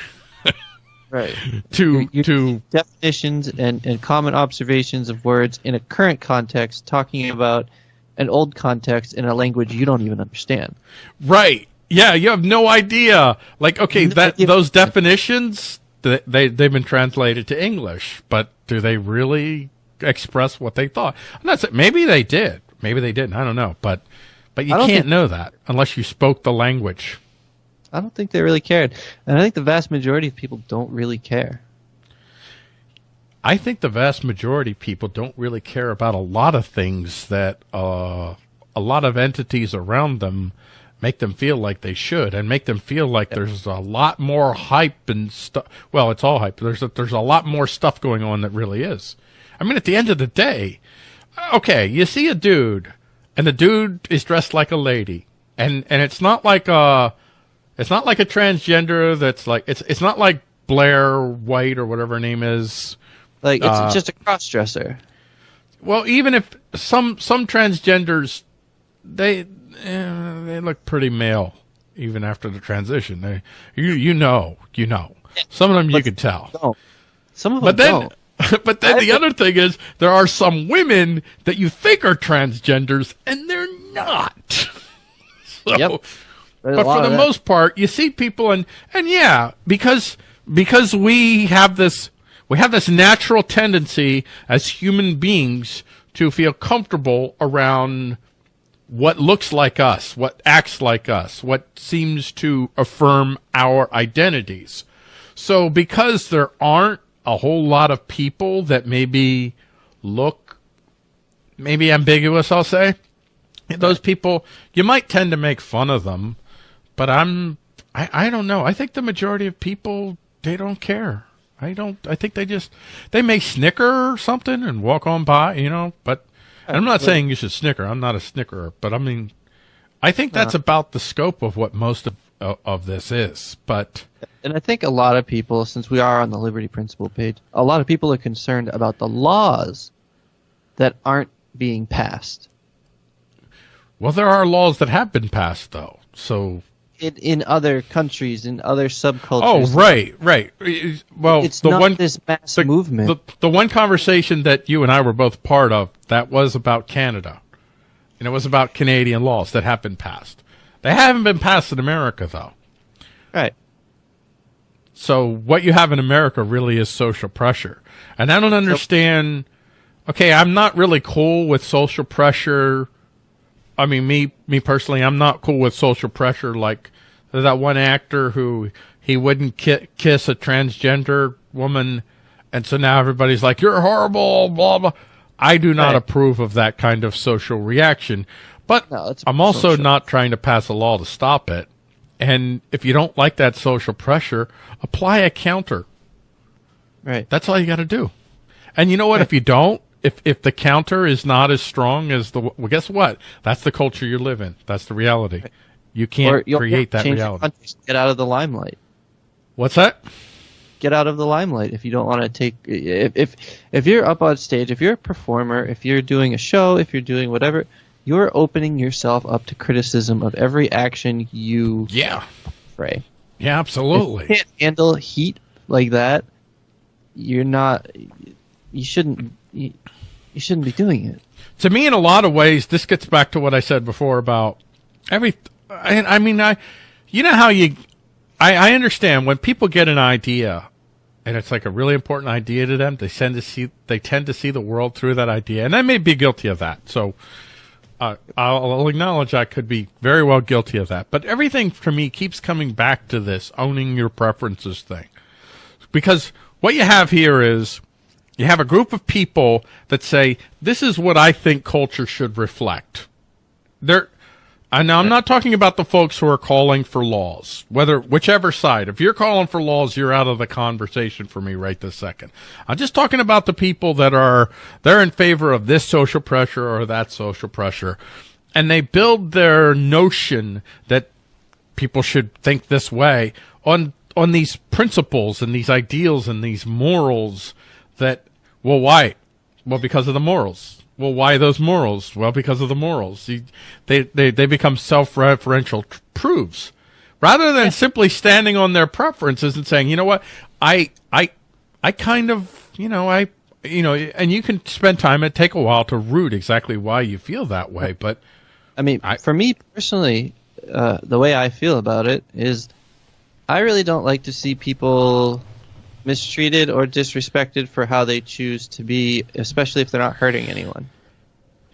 Right. to You- to definitions and, and common observations of words in a current context, talking about an old context in a language you don't even understand. Right. Yeah, you have no idea. Like, okay, that idea. those definitions th- they they've been translated to English, but do they really express what they thought. And that's it. Maybe they did. Maybe they didn't. I don't know. But but you can't know that unless you spoke the language. I don't think they really cared, and I think the vast majority of people don't really care. I think the vast majority of people don't really care about a lot of things that uh, a lot of entities around them make them feel like they should, and make them feel like there's a lot more hype and stuff. Well, it's all hype. There's a, there's a lot more stuff going on that really is. I mean, at the end of the day, okay, you see a dude, and the dude is dressed like a lady, and and it's not like a, it's not like a transgender that's like it's it's not like Blair White or whatever her name is. Like it's Uh, just a cross dresser. Well, even if some some transgenders, they eh, they look pretty male even after the transition. They you you know you know some of them you could tell. Don't. Some of them But then don't. but then I the think- other thing is there are some women that you think are transgenders and they're not. so, Yep. There's but for the most part, you see people and and yeah, because because we have this we have this natural tendency as human beings to feel comfortable around what looks like us, what acts like us, what seems to affirm our identities. So because there aren't a whole lot of people that maybe look maybe ambiguous, I'll say, those people you might tend to make fun of them, but I'm I, I don't know. I think the majority of people they don't care. I don't I think they just they may snicker or something and walk on by, you know, but and I'm not saying you should snicker. I'm not a snickerer, but I mean I think that's uh-huh. about the scope of what most of of, of this is. But And I think a lot of people, since we are on the Liberty Principle page, a lot of people are concerned about the laws that aren't being passed. well there are laws that have been passed though. So In, in other countries, in other subcultures. Oh, right, right. Well, It's the not one this mass the, movement. The, the one conversation that you and I were both part of that was about Canada, and it was about Canadian laws that have been passed. They haven't been passed in America though. right. So what you have in America really is social pressure, and I don't understand. Okay, I'm not really cool with social pressure. I mean, me me personally, I'm not cool with social pressure. Like that one actor who he wouldn't ki- kiss a transgender woman, and so now everybody's like, "You're horrible." Blah blah. I do not Right. approve of that kind of social reaction, but No, it's I'm also social. not trying to pass a law to stop it. And if you don't like that social pressure, apply a counter. Right. That's all you got to do. And you know what? If you don't, if if the counter is not as strong as the well, guess what? That's the culture you live in. That's the reality. You can't create that reality. Get out of the limelight. What's that? Get out of the limelight if you don't want to take. If, if if you're up on stage, if you're a performer, if you're doing a show, if you're doing whatever, you're opening yourself up to criticism of every action you Yeah. fray. Yeah, absolutely. If you can't handle heat like that, you're not. You shouldn't. You, you shouldn't be doing it. to me, in a lot of ways, this gets back to what I said before about every. I, I mean, I, you know how you, I, I understand when people get an idea, and it's like a really important idea to them. They tend to see, they tend to see the world through that idea, and I may be guilty of that. So, uh, I'll, I'll acknowledge I could be very well guilty of that. But everything for me keeps coming back to this owning your preferences thing, because what you have here is you have a group of people that say, this is what I think culture should reflect. They're, and now I'm not talking about the folks who are calling for laws, whether, whichever side. If you're calling for laws, you're out of the conversation for me right this second. I'm just talking about the people that are, they're in favor of this social pressure or that social pressure. And they build their notion that people should think this way on on these principles and these ideals and these morals that well why? Well because of the morals. Well why those morals? Well because of the morals. You- they they, they become self-referential tr- proofs. Rather than simply standing on their preferences and saying you know what? I i i kind of you know i you know and you can spend time and take a while to root exactly why you feel that way but I mean, I- for me personally, uh, the way I feel about it is, I really don't like to see people mistreated or disrespected for how they choose to be, especially if they're not hurting anyone.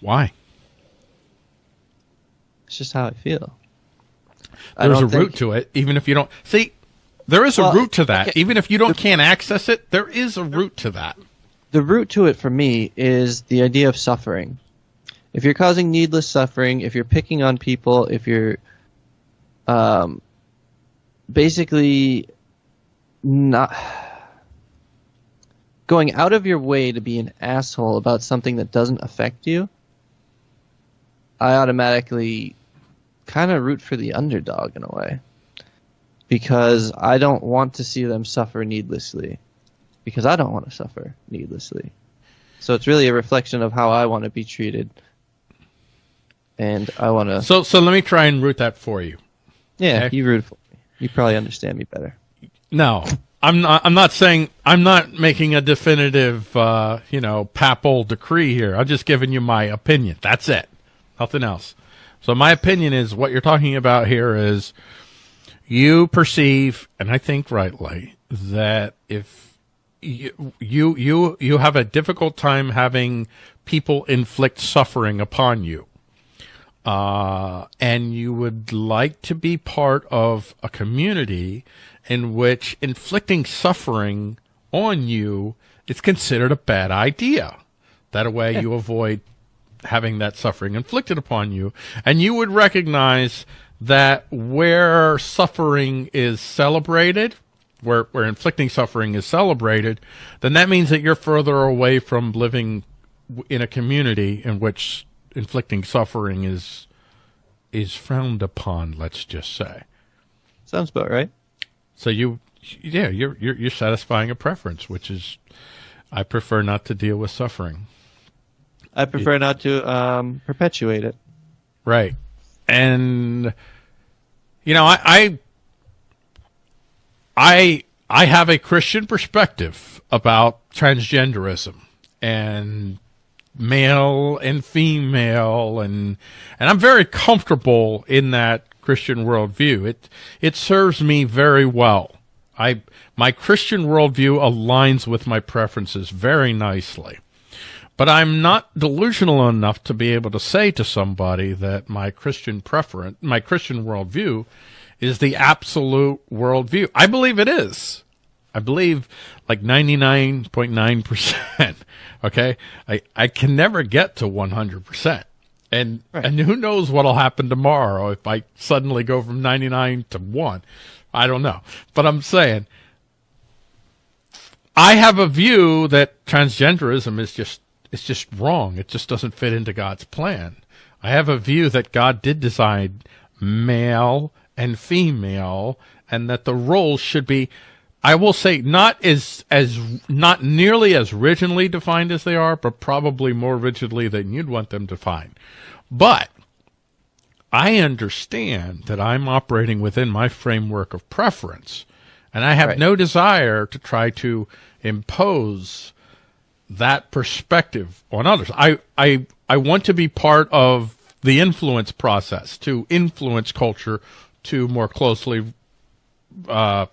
Why? It's just how I feel. There's a don't root think- to it, even if you don't see. There is a Well, root to that, okay. even if you don't can't access it. There is a root to that. the root to it for me is the idea of suffering. If you're causing needless suffering, if you're picking on people, if you're um, basically not going out of your way to be an asshole about something that doesn't affect you, I automatically kind of root for the underdog in a way. Because I don't want to see them suffer needlessly because I don't want to suffer needlessly. So it's really a reflection of how I want to be treated. And I want to. So, so let me try and root that for you. Yeah, okay. you root for me. You probably understand me better. No, I'm not. I'm not saying. I'm not making a definitive, uh, you know, papal decree here. I'm just giving you my opinion. That's it. Nothing else. So my opinion is what you're talking about here is you perceive, and I think rightly, that if you you you, you have a difficult time having people inflict suffering upon you uh, and you would like to be part of a community in which inflicting suffering on you is considered a bad idea. That way you avoid having that suffering inflicted upon you. And you would recognize that where suffering is celebrated, where, where inflicting suffering is celebrated, then that means that you're further away from living in a community in which inflicting suffering is is frowned upon let's just say Sounds about right. So you yeah you're you're, you're satisfying a preference which is i prefer not to deal with suffering I prefer not to um, perpetuate it. right and you know i i i, I have a christian perspective about transgenderism and male and female and and I'm very comfortable in that Christian worldview. It it serves me very well. I my Christian worldview aligns with my preferences very nicely. But I'm not delusional enough to be able to say to somebody that my Christian preference, my Christian worldview is the absolute worldview. I believe it is. I believe like 99.9%. Okay. I, I can never get to 100%. And, Right. and who knows what'll happen tomorrow if I suddenly go from 99 to 1. I don't know. But I'm saying I have a view that transgenderism is just it's just wrong. It just doesn't fit into God's plan. I have a view that God did design male and female and that the roles should be I will say not as as not nearly as rigidly defined as they are, but probably more rigidly than you'd want them defined. But I understand that I'm operating within my framework of preference, and I have Right. no desire to try to impose that perspective on others. I, I, I want to be part of the influence process to influence culture to more closely uh,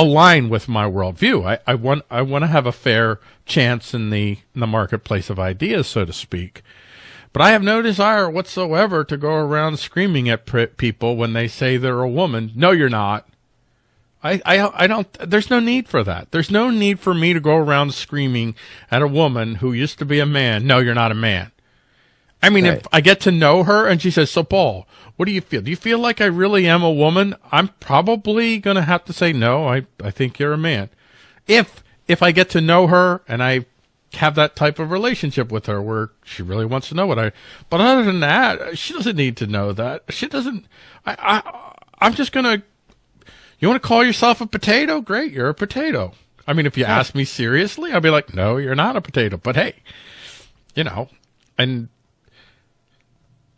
align with my worldview. I, I want I want to have a fair chance in the in the marketplace of ideas, so to speak. But I have no desire whatsoever to go around screaming at people when they say they're a woman. No, you're not. I, I, I don't, there's no need for that. There's no need for me to go around screaming at a woman who used to be a man. No, you're not a man. I mean, Right. if I get to know her and she says, so Paul, what do you feel? Do you feel like I really am a woman? I'm probably going to have to say, no, I, I think you're a man. If, if I get to know her and I have that type of relationship with her where she really wants to know what I, but other than that, she doesn't need to know that. She doesn't, I, I, I'm just going to, you want to call yourself a potato? Great, you're a potato. I mean, if you ask me seriously, I'd be like, no, you're not a potato. But hey, you know, and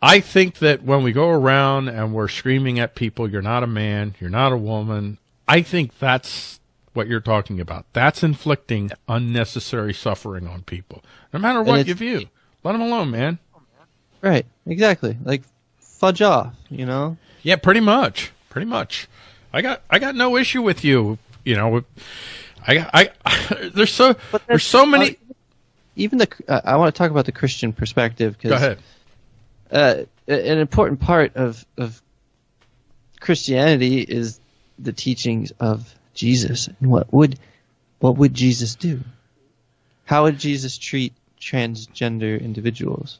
I think that when we go around and we're screaming at people, you're not a man, you're not a woman, I think that's what you're talking about. That's inflicting unnecessary suffering on people, no matter what you view. Let them alone, man. Right. Exactly. Like fudge off. You know. Yeah, pretty much. Pretty much. I got I got no issue with you. You know, I, I, there's so there's so many. even the uh, I want to talk about the Christian perspective ahead. Uh, an important part of of Christianity is the teachings of Jesus. And what would what would Jesus do? How would Jesus treat transgender individuals?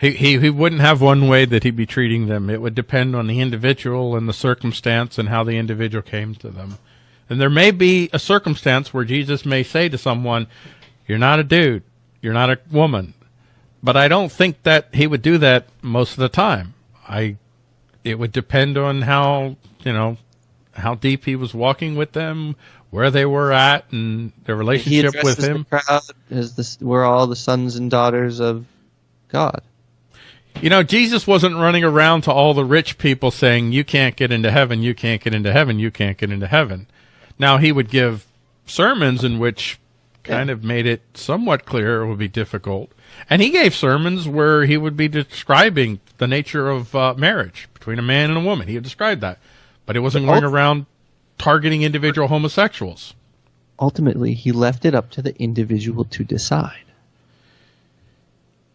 He, he he wouldn't have one way that he'd be treating them. It would depend on the individual and the circumstance and how the individual came to them. And there may be a circumstance where Jesus may say to someone, "You're not a dude. You're not a woman." But I don't think that he would do that most of the time. I it would depend on how, you know, how deep he was walking with them, where they were at and their He relationship with him. the crowd as this, we're all the sons and daughters of God. You know, Jesus wasn't running around to all the rich people saying, you can't get into heaven, you can't get into heaven, you can't get into heaven. Now, he would give sermons in which kind of made it somewhat clear it would be difficult. And he gave sermons where he would be describing the nature of uh, marriage between a man and a woman. He had described that. But he wasn't going ult- around targeting individual homosexuals. Ultimately, he left it up to the individual to decide.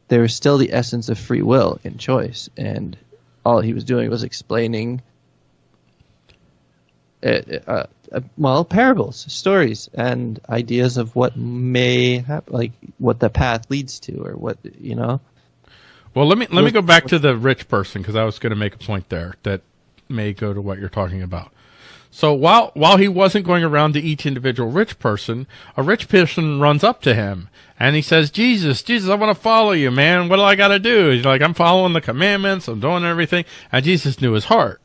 There is still the essence of free will and choice, and all he was doing was explaining, uh, uh, well, parables, stories, and ideas of what may happen, like what the path leads to, or what you know. Well, let me let me go back to the rich person because I was going to make a point there that may go to what you're talking about. So while while he wasn't going around to each individual rich person, a rich person runs up to him and he says, "Jesus, Jesus, I want to follow you, man. What do I got to do?" He's like, "I'm following the commandments. I'm doing everything." And Jesus knew his heart.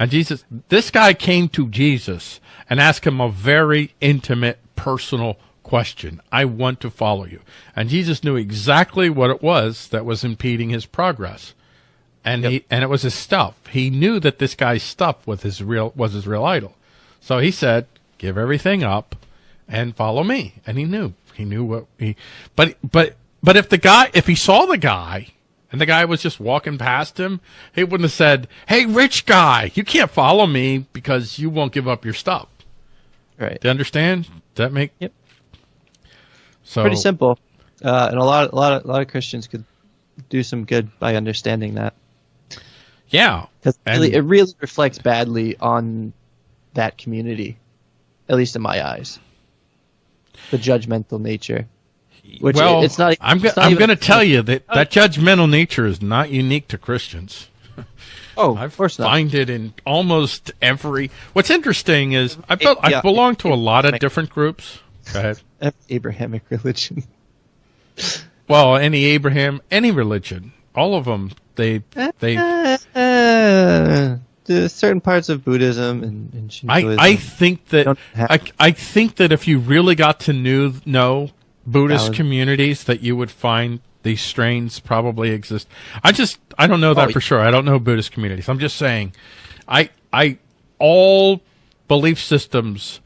And Jesus, this guy came to Jesus and asked him a very intimate, personal question. I want to follow you. And Jesus knew exactly what it was that was impeding his progress. And he, and it was his stuff. He knew that this guy's stuff was his real, was his real idol. So he said, give everything up and follow me. And he knew, he knew what he, but, but, but if the guy, if he saw the guy and the guy was just walking past him, he wouldn't have said, Hey, rich guy, you can't follow me because you won't give up your stuff. Right. Do you understand? Does that make Yep. So Pretty simple, uh, and a lot, a lot, of, a lot of Christians could do some good by understanding that. Yeah. Because really, it really reflects badly on that community, at least in my eyes. The judgmental nature. Which well, it's not. I'm, go- I'm going to tell you that that judgmental nature is not unique to Christians. Oh, I of course not. find it in almost every. What's interesting is I I Yeah. belong to a lot of different groups. Go ahead. Abrahamic religion. Well, any Abraham, any religion, all of them, they they. Uh, uh, the certain parts of Buddhism and, and I, Shintoism. I think that I, I think that if you really got to knew, know Buddhist Valid. communities, that you would find these strains probably exist. I just I don't know that Oh, for sure. I don't know Buddhist communities. I'm just saying, I I all belief systems,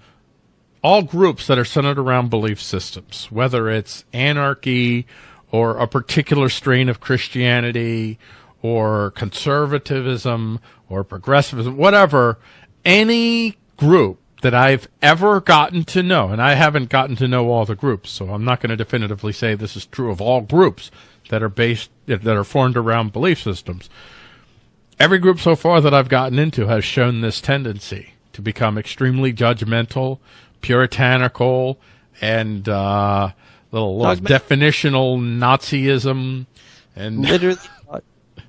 all groups that are centered around belief systems, whether it's anarchy or a particular strain of Christianity or conservatism or progressivism, whatever, any group that I've ever gotten to know, and I haven't gotten to know all the groups, so I'm not going to definitively say this is true of all groups that are based, that are formed around belief systems. Every group so far that I've gotten into has shown this tendency to become extremely judgmental, puritanical, and uh, little, little definitional Nazism and literally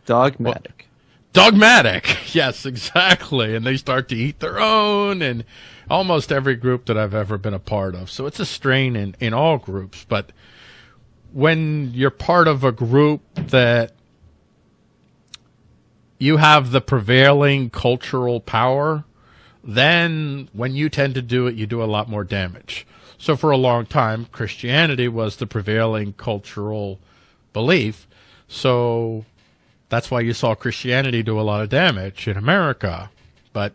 dogmatic. dogmatic. Yes, exactly. And they start to eat their own and almost every group that I've ever been a part of. So it's a strain in, in all groups. But when you're part of a group that you have the prevailing cultural power, then when you tend to do it, you do a lot more damage. So for a long time, Christianity was the prevailing cultural belief. So that's why you saw Christianity do a lot of damage in America. But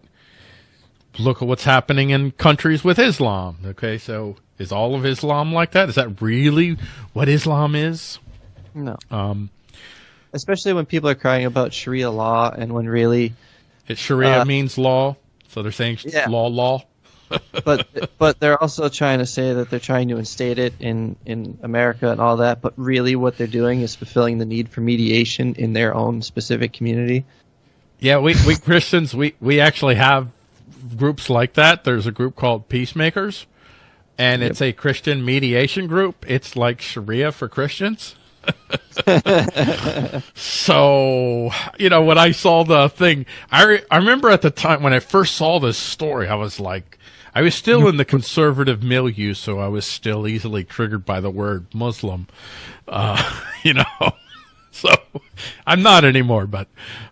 look at what's happening in countries with Islam. Okay, so is all of Islam like that? Is that really what Islam is? No. Um, Especially when people are crying about Sharia law and when really it Sharia Uh, means law, so they're saying Yeah. law, law. but but they're also trying to say that they're trying to instate it in in America and all that. But really, what they're doing is fulfilling the need for mediation in their own specific community. Yeah, we, we Christians, we, we actually have groups like that. There's a group called Peacemakers, and it's a Christian mediation group. It's like Sharia for Christians. so, you know, when I saw the thing, I, re- I remember at the time when I first saw this story, I was like, I was still in the conservative milieu, so I was still easily triggered by the word Muslim. Uh, you know, so I'm not anymore, but,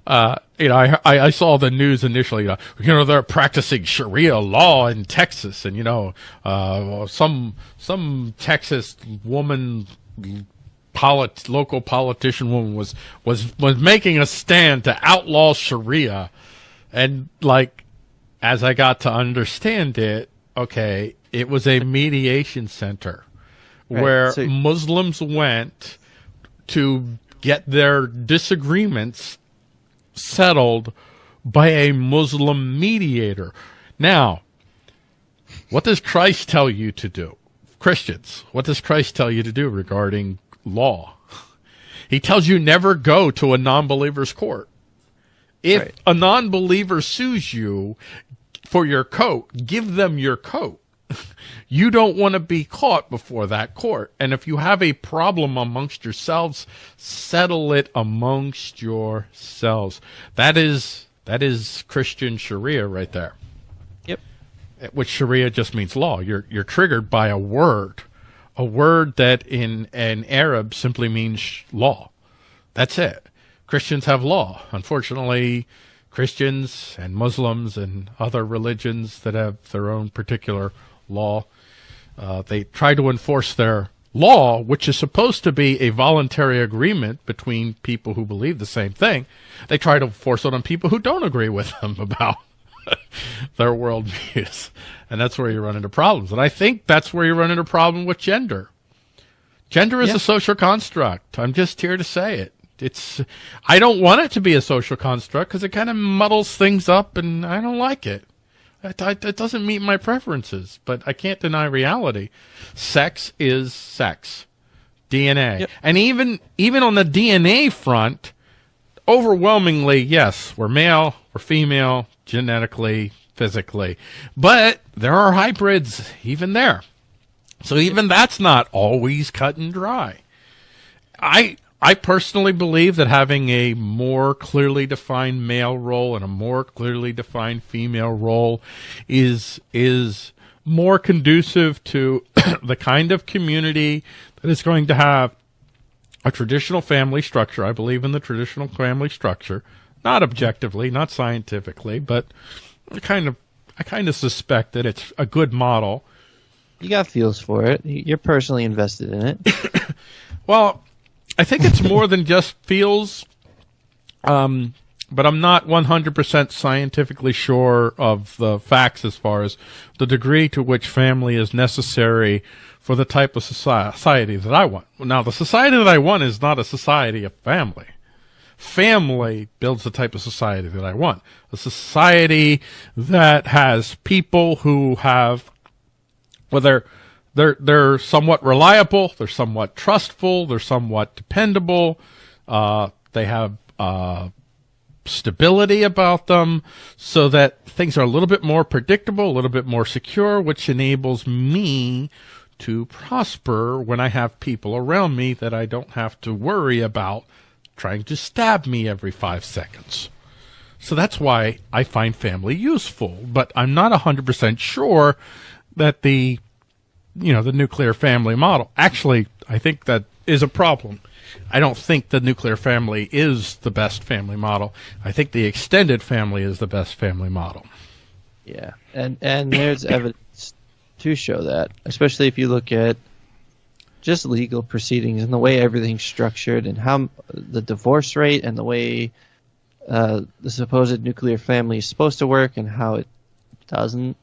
uh, you know, I, I, I saw the news initially, uh, you know, they're practicing Sharia law in Texas and, you know, uh, some, some Texas woman, polit- local politician woman was, was, was making a stand to outlaw Sharia. And like, as I got to understand it, okay, it was a mediation center Right, where so- Muslims went to get their disagreements settled by a Muslim mediator. Now, what does Christ tell you to do? Christians, what does Christ tell you to do regarding law? He tells you never go to a non-believer's court. If Right. a non-believer sues you for your coat, give them your coat. You don't want to be caught before that court. And if you have a problem amongst yourselves, settle it amongst yourselves. That is that is Christian Sharia right there. Yep. Eh, which Sharia just means law. You're you're triggered by a word, a word that in an Arab simply means law. That's it. Christians have law. Unfortunately, Christians and Muslims and other religions that have their own particular law, uh, they try to enforce their law, which is supposed to be a voluntary agreement between people who believe the same thing. They try to force it on people who don't agree with them about their worldviews. And that's where you run into problems. And I think that's where you run into problem with gender. Gender is Yeah. a social construct. I'm just here to say it. It's, I don't want it to be a social construct because it kind of muddles things up and I don't like it. It, it. doesn't meet my preferences, but I can't deny reality. Sex is sex. DNA. Yep. And even, even on the DNA front, overwhelmingly, yes, we're male, we're female, genetically, physically. But there are hybrids even there. So even that's not always cut and dry. I I personally believe that having a more clearly defined male role and a more clearly defined female role is is more conducive to the kind of community that is going to have a traditional family structure. I believe in the traditional family structure, not objectively, not scientifically, but I kind of I kind of suspect that it's a good model. You got feels for it. You're personally invested in it. Well, I think it's more than just feels. Um, but I'm not 100% scientifically sure of the facts as far as the degree to which family is necessary for the type of society that I want. Now, the society that I want is not a society of family. Family builds the type of society that I want. A society that has people who have well, they're they're somewhat reliable, they're somewhat trustful, they're somewhat dependable. Uh, they have uh, stability about them, so that things are a little bit more predictable, a little bit more secure, which enables me to prosper when I have people around me that I don't have to worry about trying to stab me every five seconds. So that's why I find family useful, but I'm not 100% sure that the you know the nuclear family model actually I think that is a problem. I don't think the nuclear family is the best family model. I think the extended family is the best family model. Yeah, and and there's evidence to show that, especially if you look at just legal proceedings and the way everything's structured and how the divorce rate and the way uh, the supposed nuclear family is supposed to work and how it doesn't.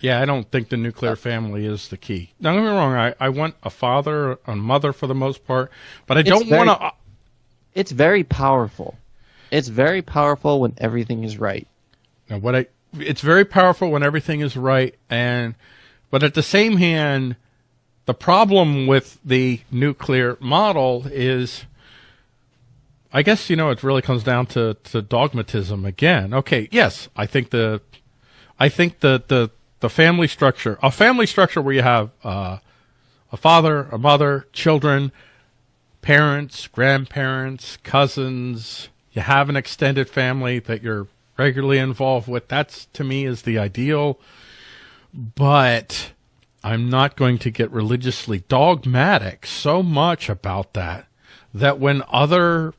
Yeah, I don't think the nuclear family is the key. Don't get me wrong. I, I want a father, a mother for the most part, but I don't want to. It's very powerful. It's very powerful when everything is right. Now, what I it's very powerful when everything is right, and but at the same hand, the problem with the nuclear model is. I guess you know it really comes down to, to dogmatism again. Okay, yes, I think the I think the the the family structure, a family structure where you have uh, a father, a mother, children, parents, grandparents, cousins, you have an extended family that you're regularly involved with. That's to me is the ideal. But I'm not going to get religiously dogmatic so much about that that when other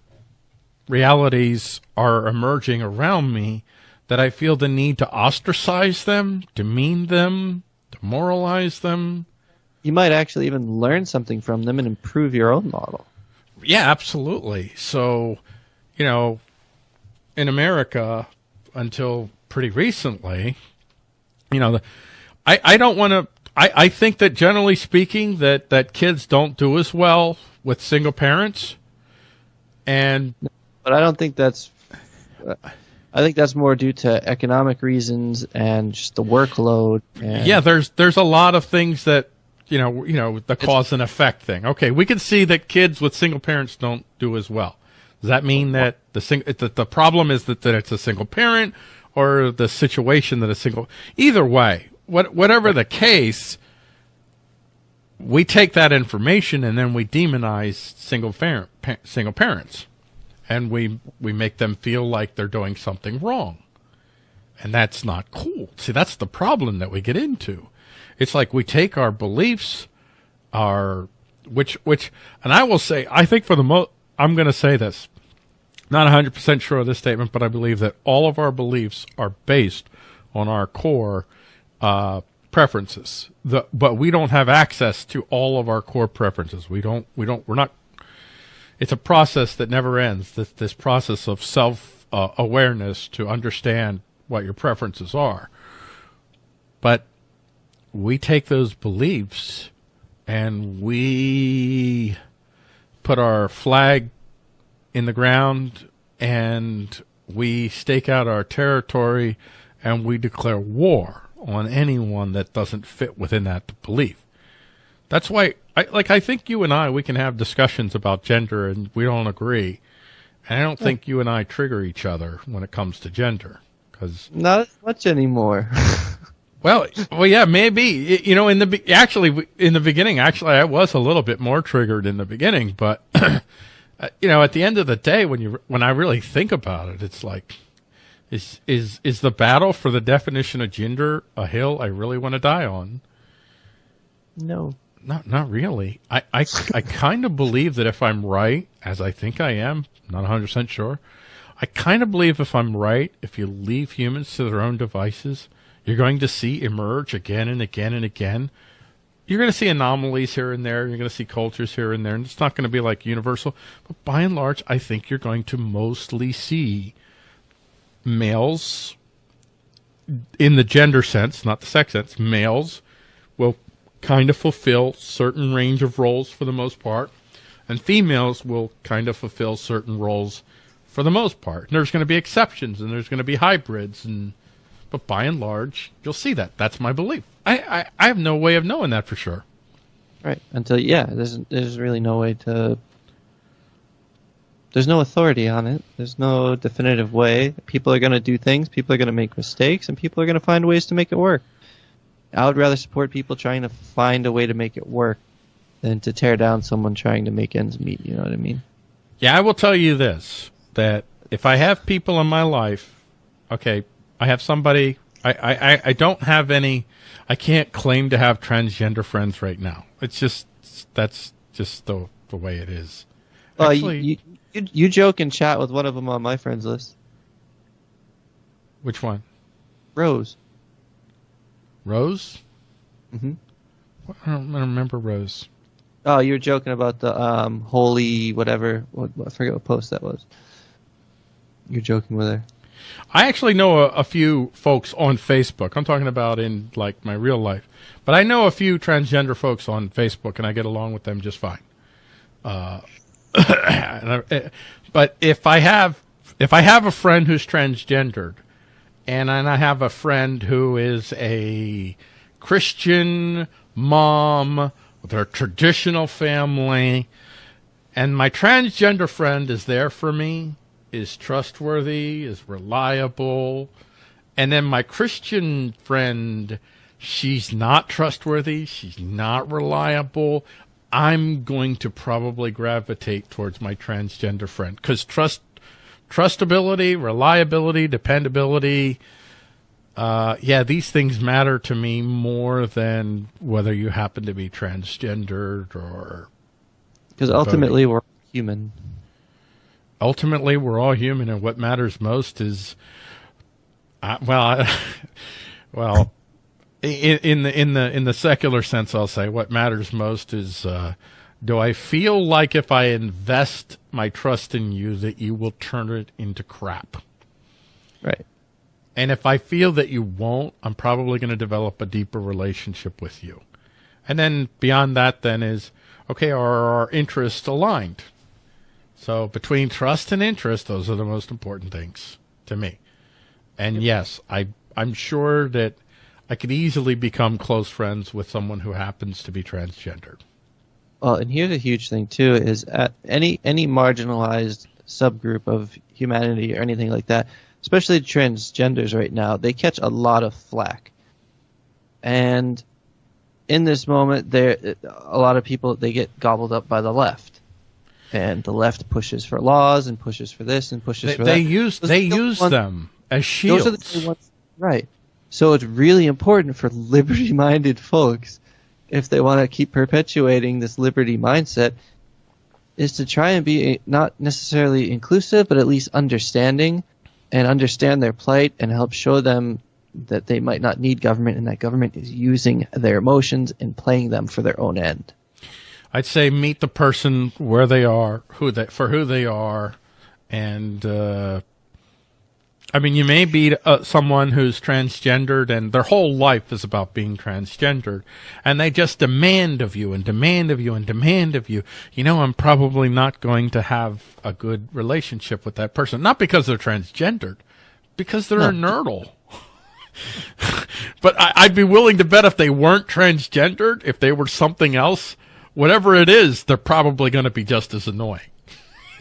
realities are emerging around me, that I feel the need to ostracize them, demean them, demoralize them. You might actually even learn something from them and improve your own model. Yeah, absolutely. So, you know, in America, until pretty recently, you know, I, I don't want to, I, I think that generally speaking, that, that kids don't do as well with single parents. And, but I don't think that's, uh, I think that's more due to economic reasons and just the workload. yeah, there's, there's a lot of things that, you know, you know, the cause and effect thing. Okay, we can see that kids with single parents don't do as well. Does that mean that the sing- that the problem is that, that it's a single parent or the situation that a single either way, what whatever the case, we take that information and then we demonize single parent pa- single parents, and we we make them feel like they're doing something wrong, and that's not cool. See, that's the problem that we get into. It's like we take our beliefs, our which which, and I will say, I think for the most, I'm going to say this. Not 100% sure of this statement, but I believe that all of our beliefs are based on our core uh, preferences. The, but we don't have access to all of our core preferences. We don't. We don't. We're not. It's a process that never ends. This this process of self uh, awareness to understand what your preferences are. But we take those beliefs and we put our flag in the ground and we stake out our territory and we declare war on anyone that doesn't fit within that belief. That's why, I, like, I think you and I, we can have discussions about gender and we don't agree. And I don't think you and I trigger each other when it comes to gender. Cause not as much anymore. Well, well, yeah, maybe. You know, in the actually in the beginning, actually, I was a little bit more triggered in the beginning, but uh, you know, at the end of the day, when you when I really think about it, it's like, is is is the battle for the definition of gender a hill I really want to die on? No, not not really. I I, I kind of believe that if I'm right, as I think I am, not 100 percent sure. I kind of believe if I'm right, if you leave humans to their own devices you're going to see emerge again and again and again. You're going to see anomalies here and there. You're going to see cultures here and there, and it's not going to be like universal. But by and large, I think you're going to mostly see males, in the gender sense, not the sex sense, males will kind of fulfill certain range of roles for the most part, and females will kind of fulfill certain roles for the most part. And there's going to be exceptions, and there's going to be hybrids, and but by and large, you'll see that. That's my belief. I, I, I have no way of knowing that for sure. Right. Until yeah, there's there's really no way to. There's no authority on it. There's no definitive way. People are going to do things. People are going to make mistakes, and people are going to find ways to make it work. I would rather support people trying to find a way to make it work than to tear down someone trying to make ends meet. You know what I mean? Yeah, I will tell you this: that if I have people in my life, okay, I have somebody. I, I, I don't have any. I can't claim to have transgender friends right now. It's just that's just the the way it is. Well, Actually, you, you you joke and chat with one of them on my friends list. Which one? Rose. Rose. Mm-hmm. I don't, I don't remember Rose. Oh, you were joking about the um, holy whatever. What, I forget what post that was. You're joking with her. I actually know a, a, few folks on Facebook. I'm talking about in like my real life, but I know a few transgender folks on Facebook, and I get along with them just fine. Uh, I, but if I have if I have a friend who's transgendered, and I have a friend who is a Christian mom with her traditional family, and my transgender friend is there for me, is trustworthy, is reliable, and then my Christian friend, she's not trustworthy, she's not reliable. I'm going to probably gravitate towards my transgender friend because trust, trustability, reliability, dependability. Uh, yeah, these things matter to me more than whether you happen to be transgendered or. Because ultimately, we're human. Ultimately, we're all human, and what matters most is, uh, well, I, well, in, in the in the in the secular sense, I'll say what matters most is uh, do I feel like if I invest my trust in you that you will turn it into crap? Right. And if I feel that you won't, I'm probably going to develop a deeper relationship with you. And then beyond that, then is okay, are our interests aligned? So between trust and interest, those are the most important things to me. And yes, I I'm sure that I could easily become close friends with someone who happens to be transgendered. Well, and here's a huge thing too: is at any any marginalized subgroup of humanity or anything like that, especially transgenders right now, they catch a lot of flack. And in this moment, there a lot of people they get gobbled up by the left, and the left pushes for laws and pushes for this and pushes They, for they that. use Those they are the use ones- them as shields. Those are the ones, right? So it's really important for liberty-minded folks, if they want to keep perpetuating this liberty mindset, is to try and be not necessarily inclusive, but at least understanding, and understand their plight and help show them that they might not need government and that government is using their emotions and playing them for their own end. I'd say meet the person where they are, who they for who they are, and uh, I mean, you may be uh, someone who's transgendered and their whole life is about being transgendered, and they just demand of you and demand of you and demand of you. You know, I'm probably not going to have a good relationship with that person, not because they're transgendered, because they're a nerdle. but I, I'd be willing to bet if they weren't transgendered, if they were something else, whatever it is, they're probably going to be just as annoying.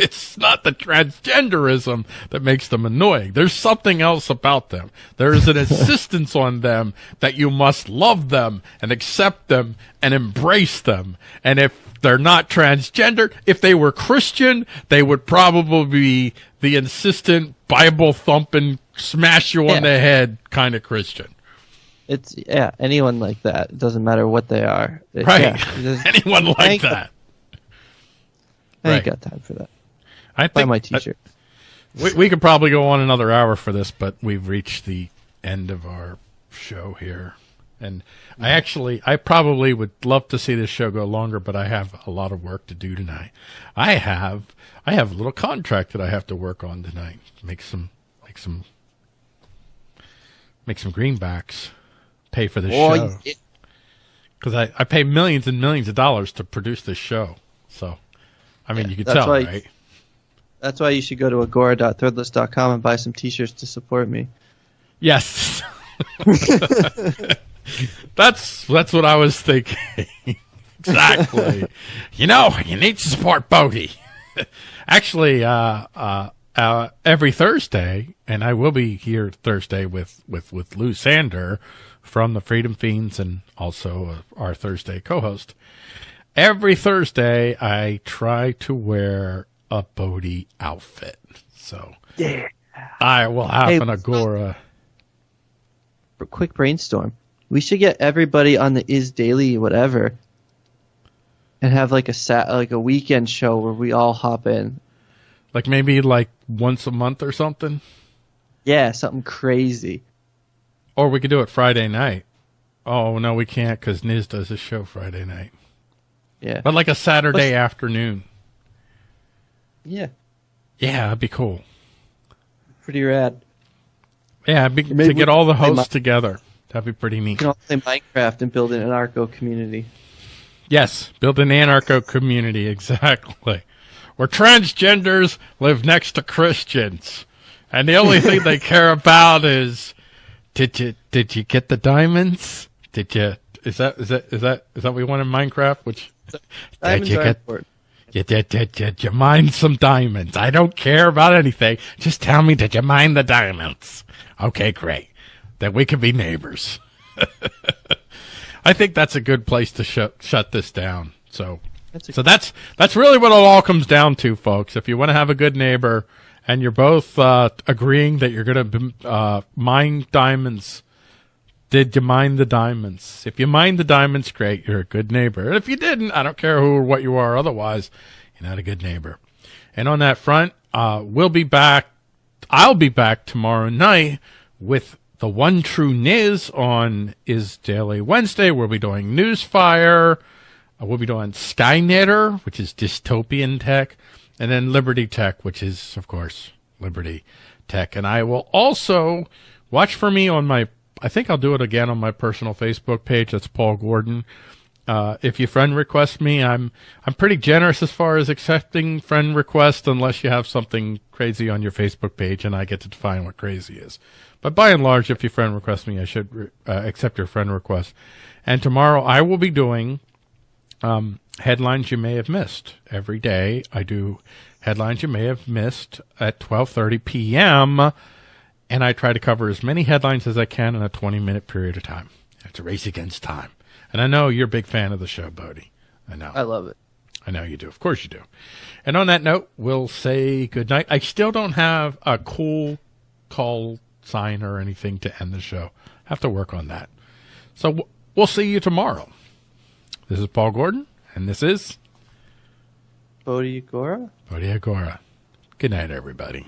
It's not the transgenderism that makes them annoying. There's something else about them. There is an insistence on them that you must love them and accept them and embrace them. And if they're not transgendered, if they were Christian, they would probably be the insistent Bible thumping, smash you on the head kind of Christian. It's yeah, anyone like that. It doesn't matter what they are. It- Right. yeah, Anyone like that. I ain't Right. got time for that. I Buy my T-shirt. We, we could probably go on another hour for this, but we've reached the end of our show here. And I mm-hmm. actually, I probably would love to see this show go longer, but I have a lot of work to do tonight. I have, I have a little contract that I have to work on tonight. Make some, make some, make some greenbacks. Pay for this Boy, show because I, I pay millions and millions of dollars to produce this show. So, I mean, you can tell, right? That's why you should go to agora.threadless.com and buy some T-shirts to support me. Yes. that's that's what I was thinking. exactly. you know, you need to support Bodhi. Actually, uh, uh, uh, every Thursday, and I will be here Thursday with, with, with Lou Sander from the Freedom Fiends and also uh, our Thursday co-host. Every Thursday, I try to wear a Bodhi outfit. So Yeah. I will have Hey, an uh, Agora. Quick brainstorm. We should get everybody on the Is Daily whatever, and have like a sat like a weekend show where we all hop in. Like maybe like once a month or something. Yeah, something crazy. Or we could do it Friday night. Oh no, we can't because Niz does a show Friday night. Yeah. But like a Saturday afternoon. Yeah. Yeah, that'd be cool. Pretty rad. Yeah, be, to get all the hosts together. That'd be pretty neat. We can all play Minecraft and build an anarcho community. Yes, build an anarcho community exactly, where transgenders live next to Christians, and the only thing they care about is Did you did you get the diamonds? Did you is that is that is that is that what we want in Minecraft? Which did you get. You did, did, did you mine some diamonds? I don't care about anything. Just tell me did you mine the diamonds? Okay, great. Then we can be neighbors. I think that's a good place to shut shut this down. So That's so that's that's really what it all comes down to, folks. If you want to have a good neighbor and you're both uh, agreeing that you're going to uh, mine diamonds, did you mine the diamonds? If you mine the diamonds, great, you're a good neighbor. And if you didn't, I don't care who or what you are. Otherwise, you're not a good neighbor. And on that front, uh, we'll be back. I'll be back tomorrow night with the one true Niz on Is Daily Wednesday. We'll be doing Newsfire. Uh, we'll be doing Skynetter, which is dystopian tech, and then Liberty Tech, which is, of course, Liberty Tech. And I will also watch for me on my, I think I'll do it again on my personal Facebook page. That's Paul Gordon. Uh, if you friend request me, I'm I'm pretty generous as far as accepting friend requests, unless you have something crazy on your Facebook page, and I get to define what crazy is. But by and large, if you friend request me, I should uh, accept your friend request. And tomorrow, I will be doing um, headlines you may have missed. Every day, I do headlines you may have missed at 12:30 p.m. And I try to cover as many headlines as I can in a 20 minute period of time. It's a race against time. And I know you're a big fan of the show, Bodhi. I know. I love it. I know you do. Of course you do. And on that note, we'll say good night. I still don't have a cool call sign or anything to end the show. Have to work on that. So we'll see you tomorrow. This is Paul Gordon, and this is Bodhi Agora? Bodhi Agora. Good night, everybody.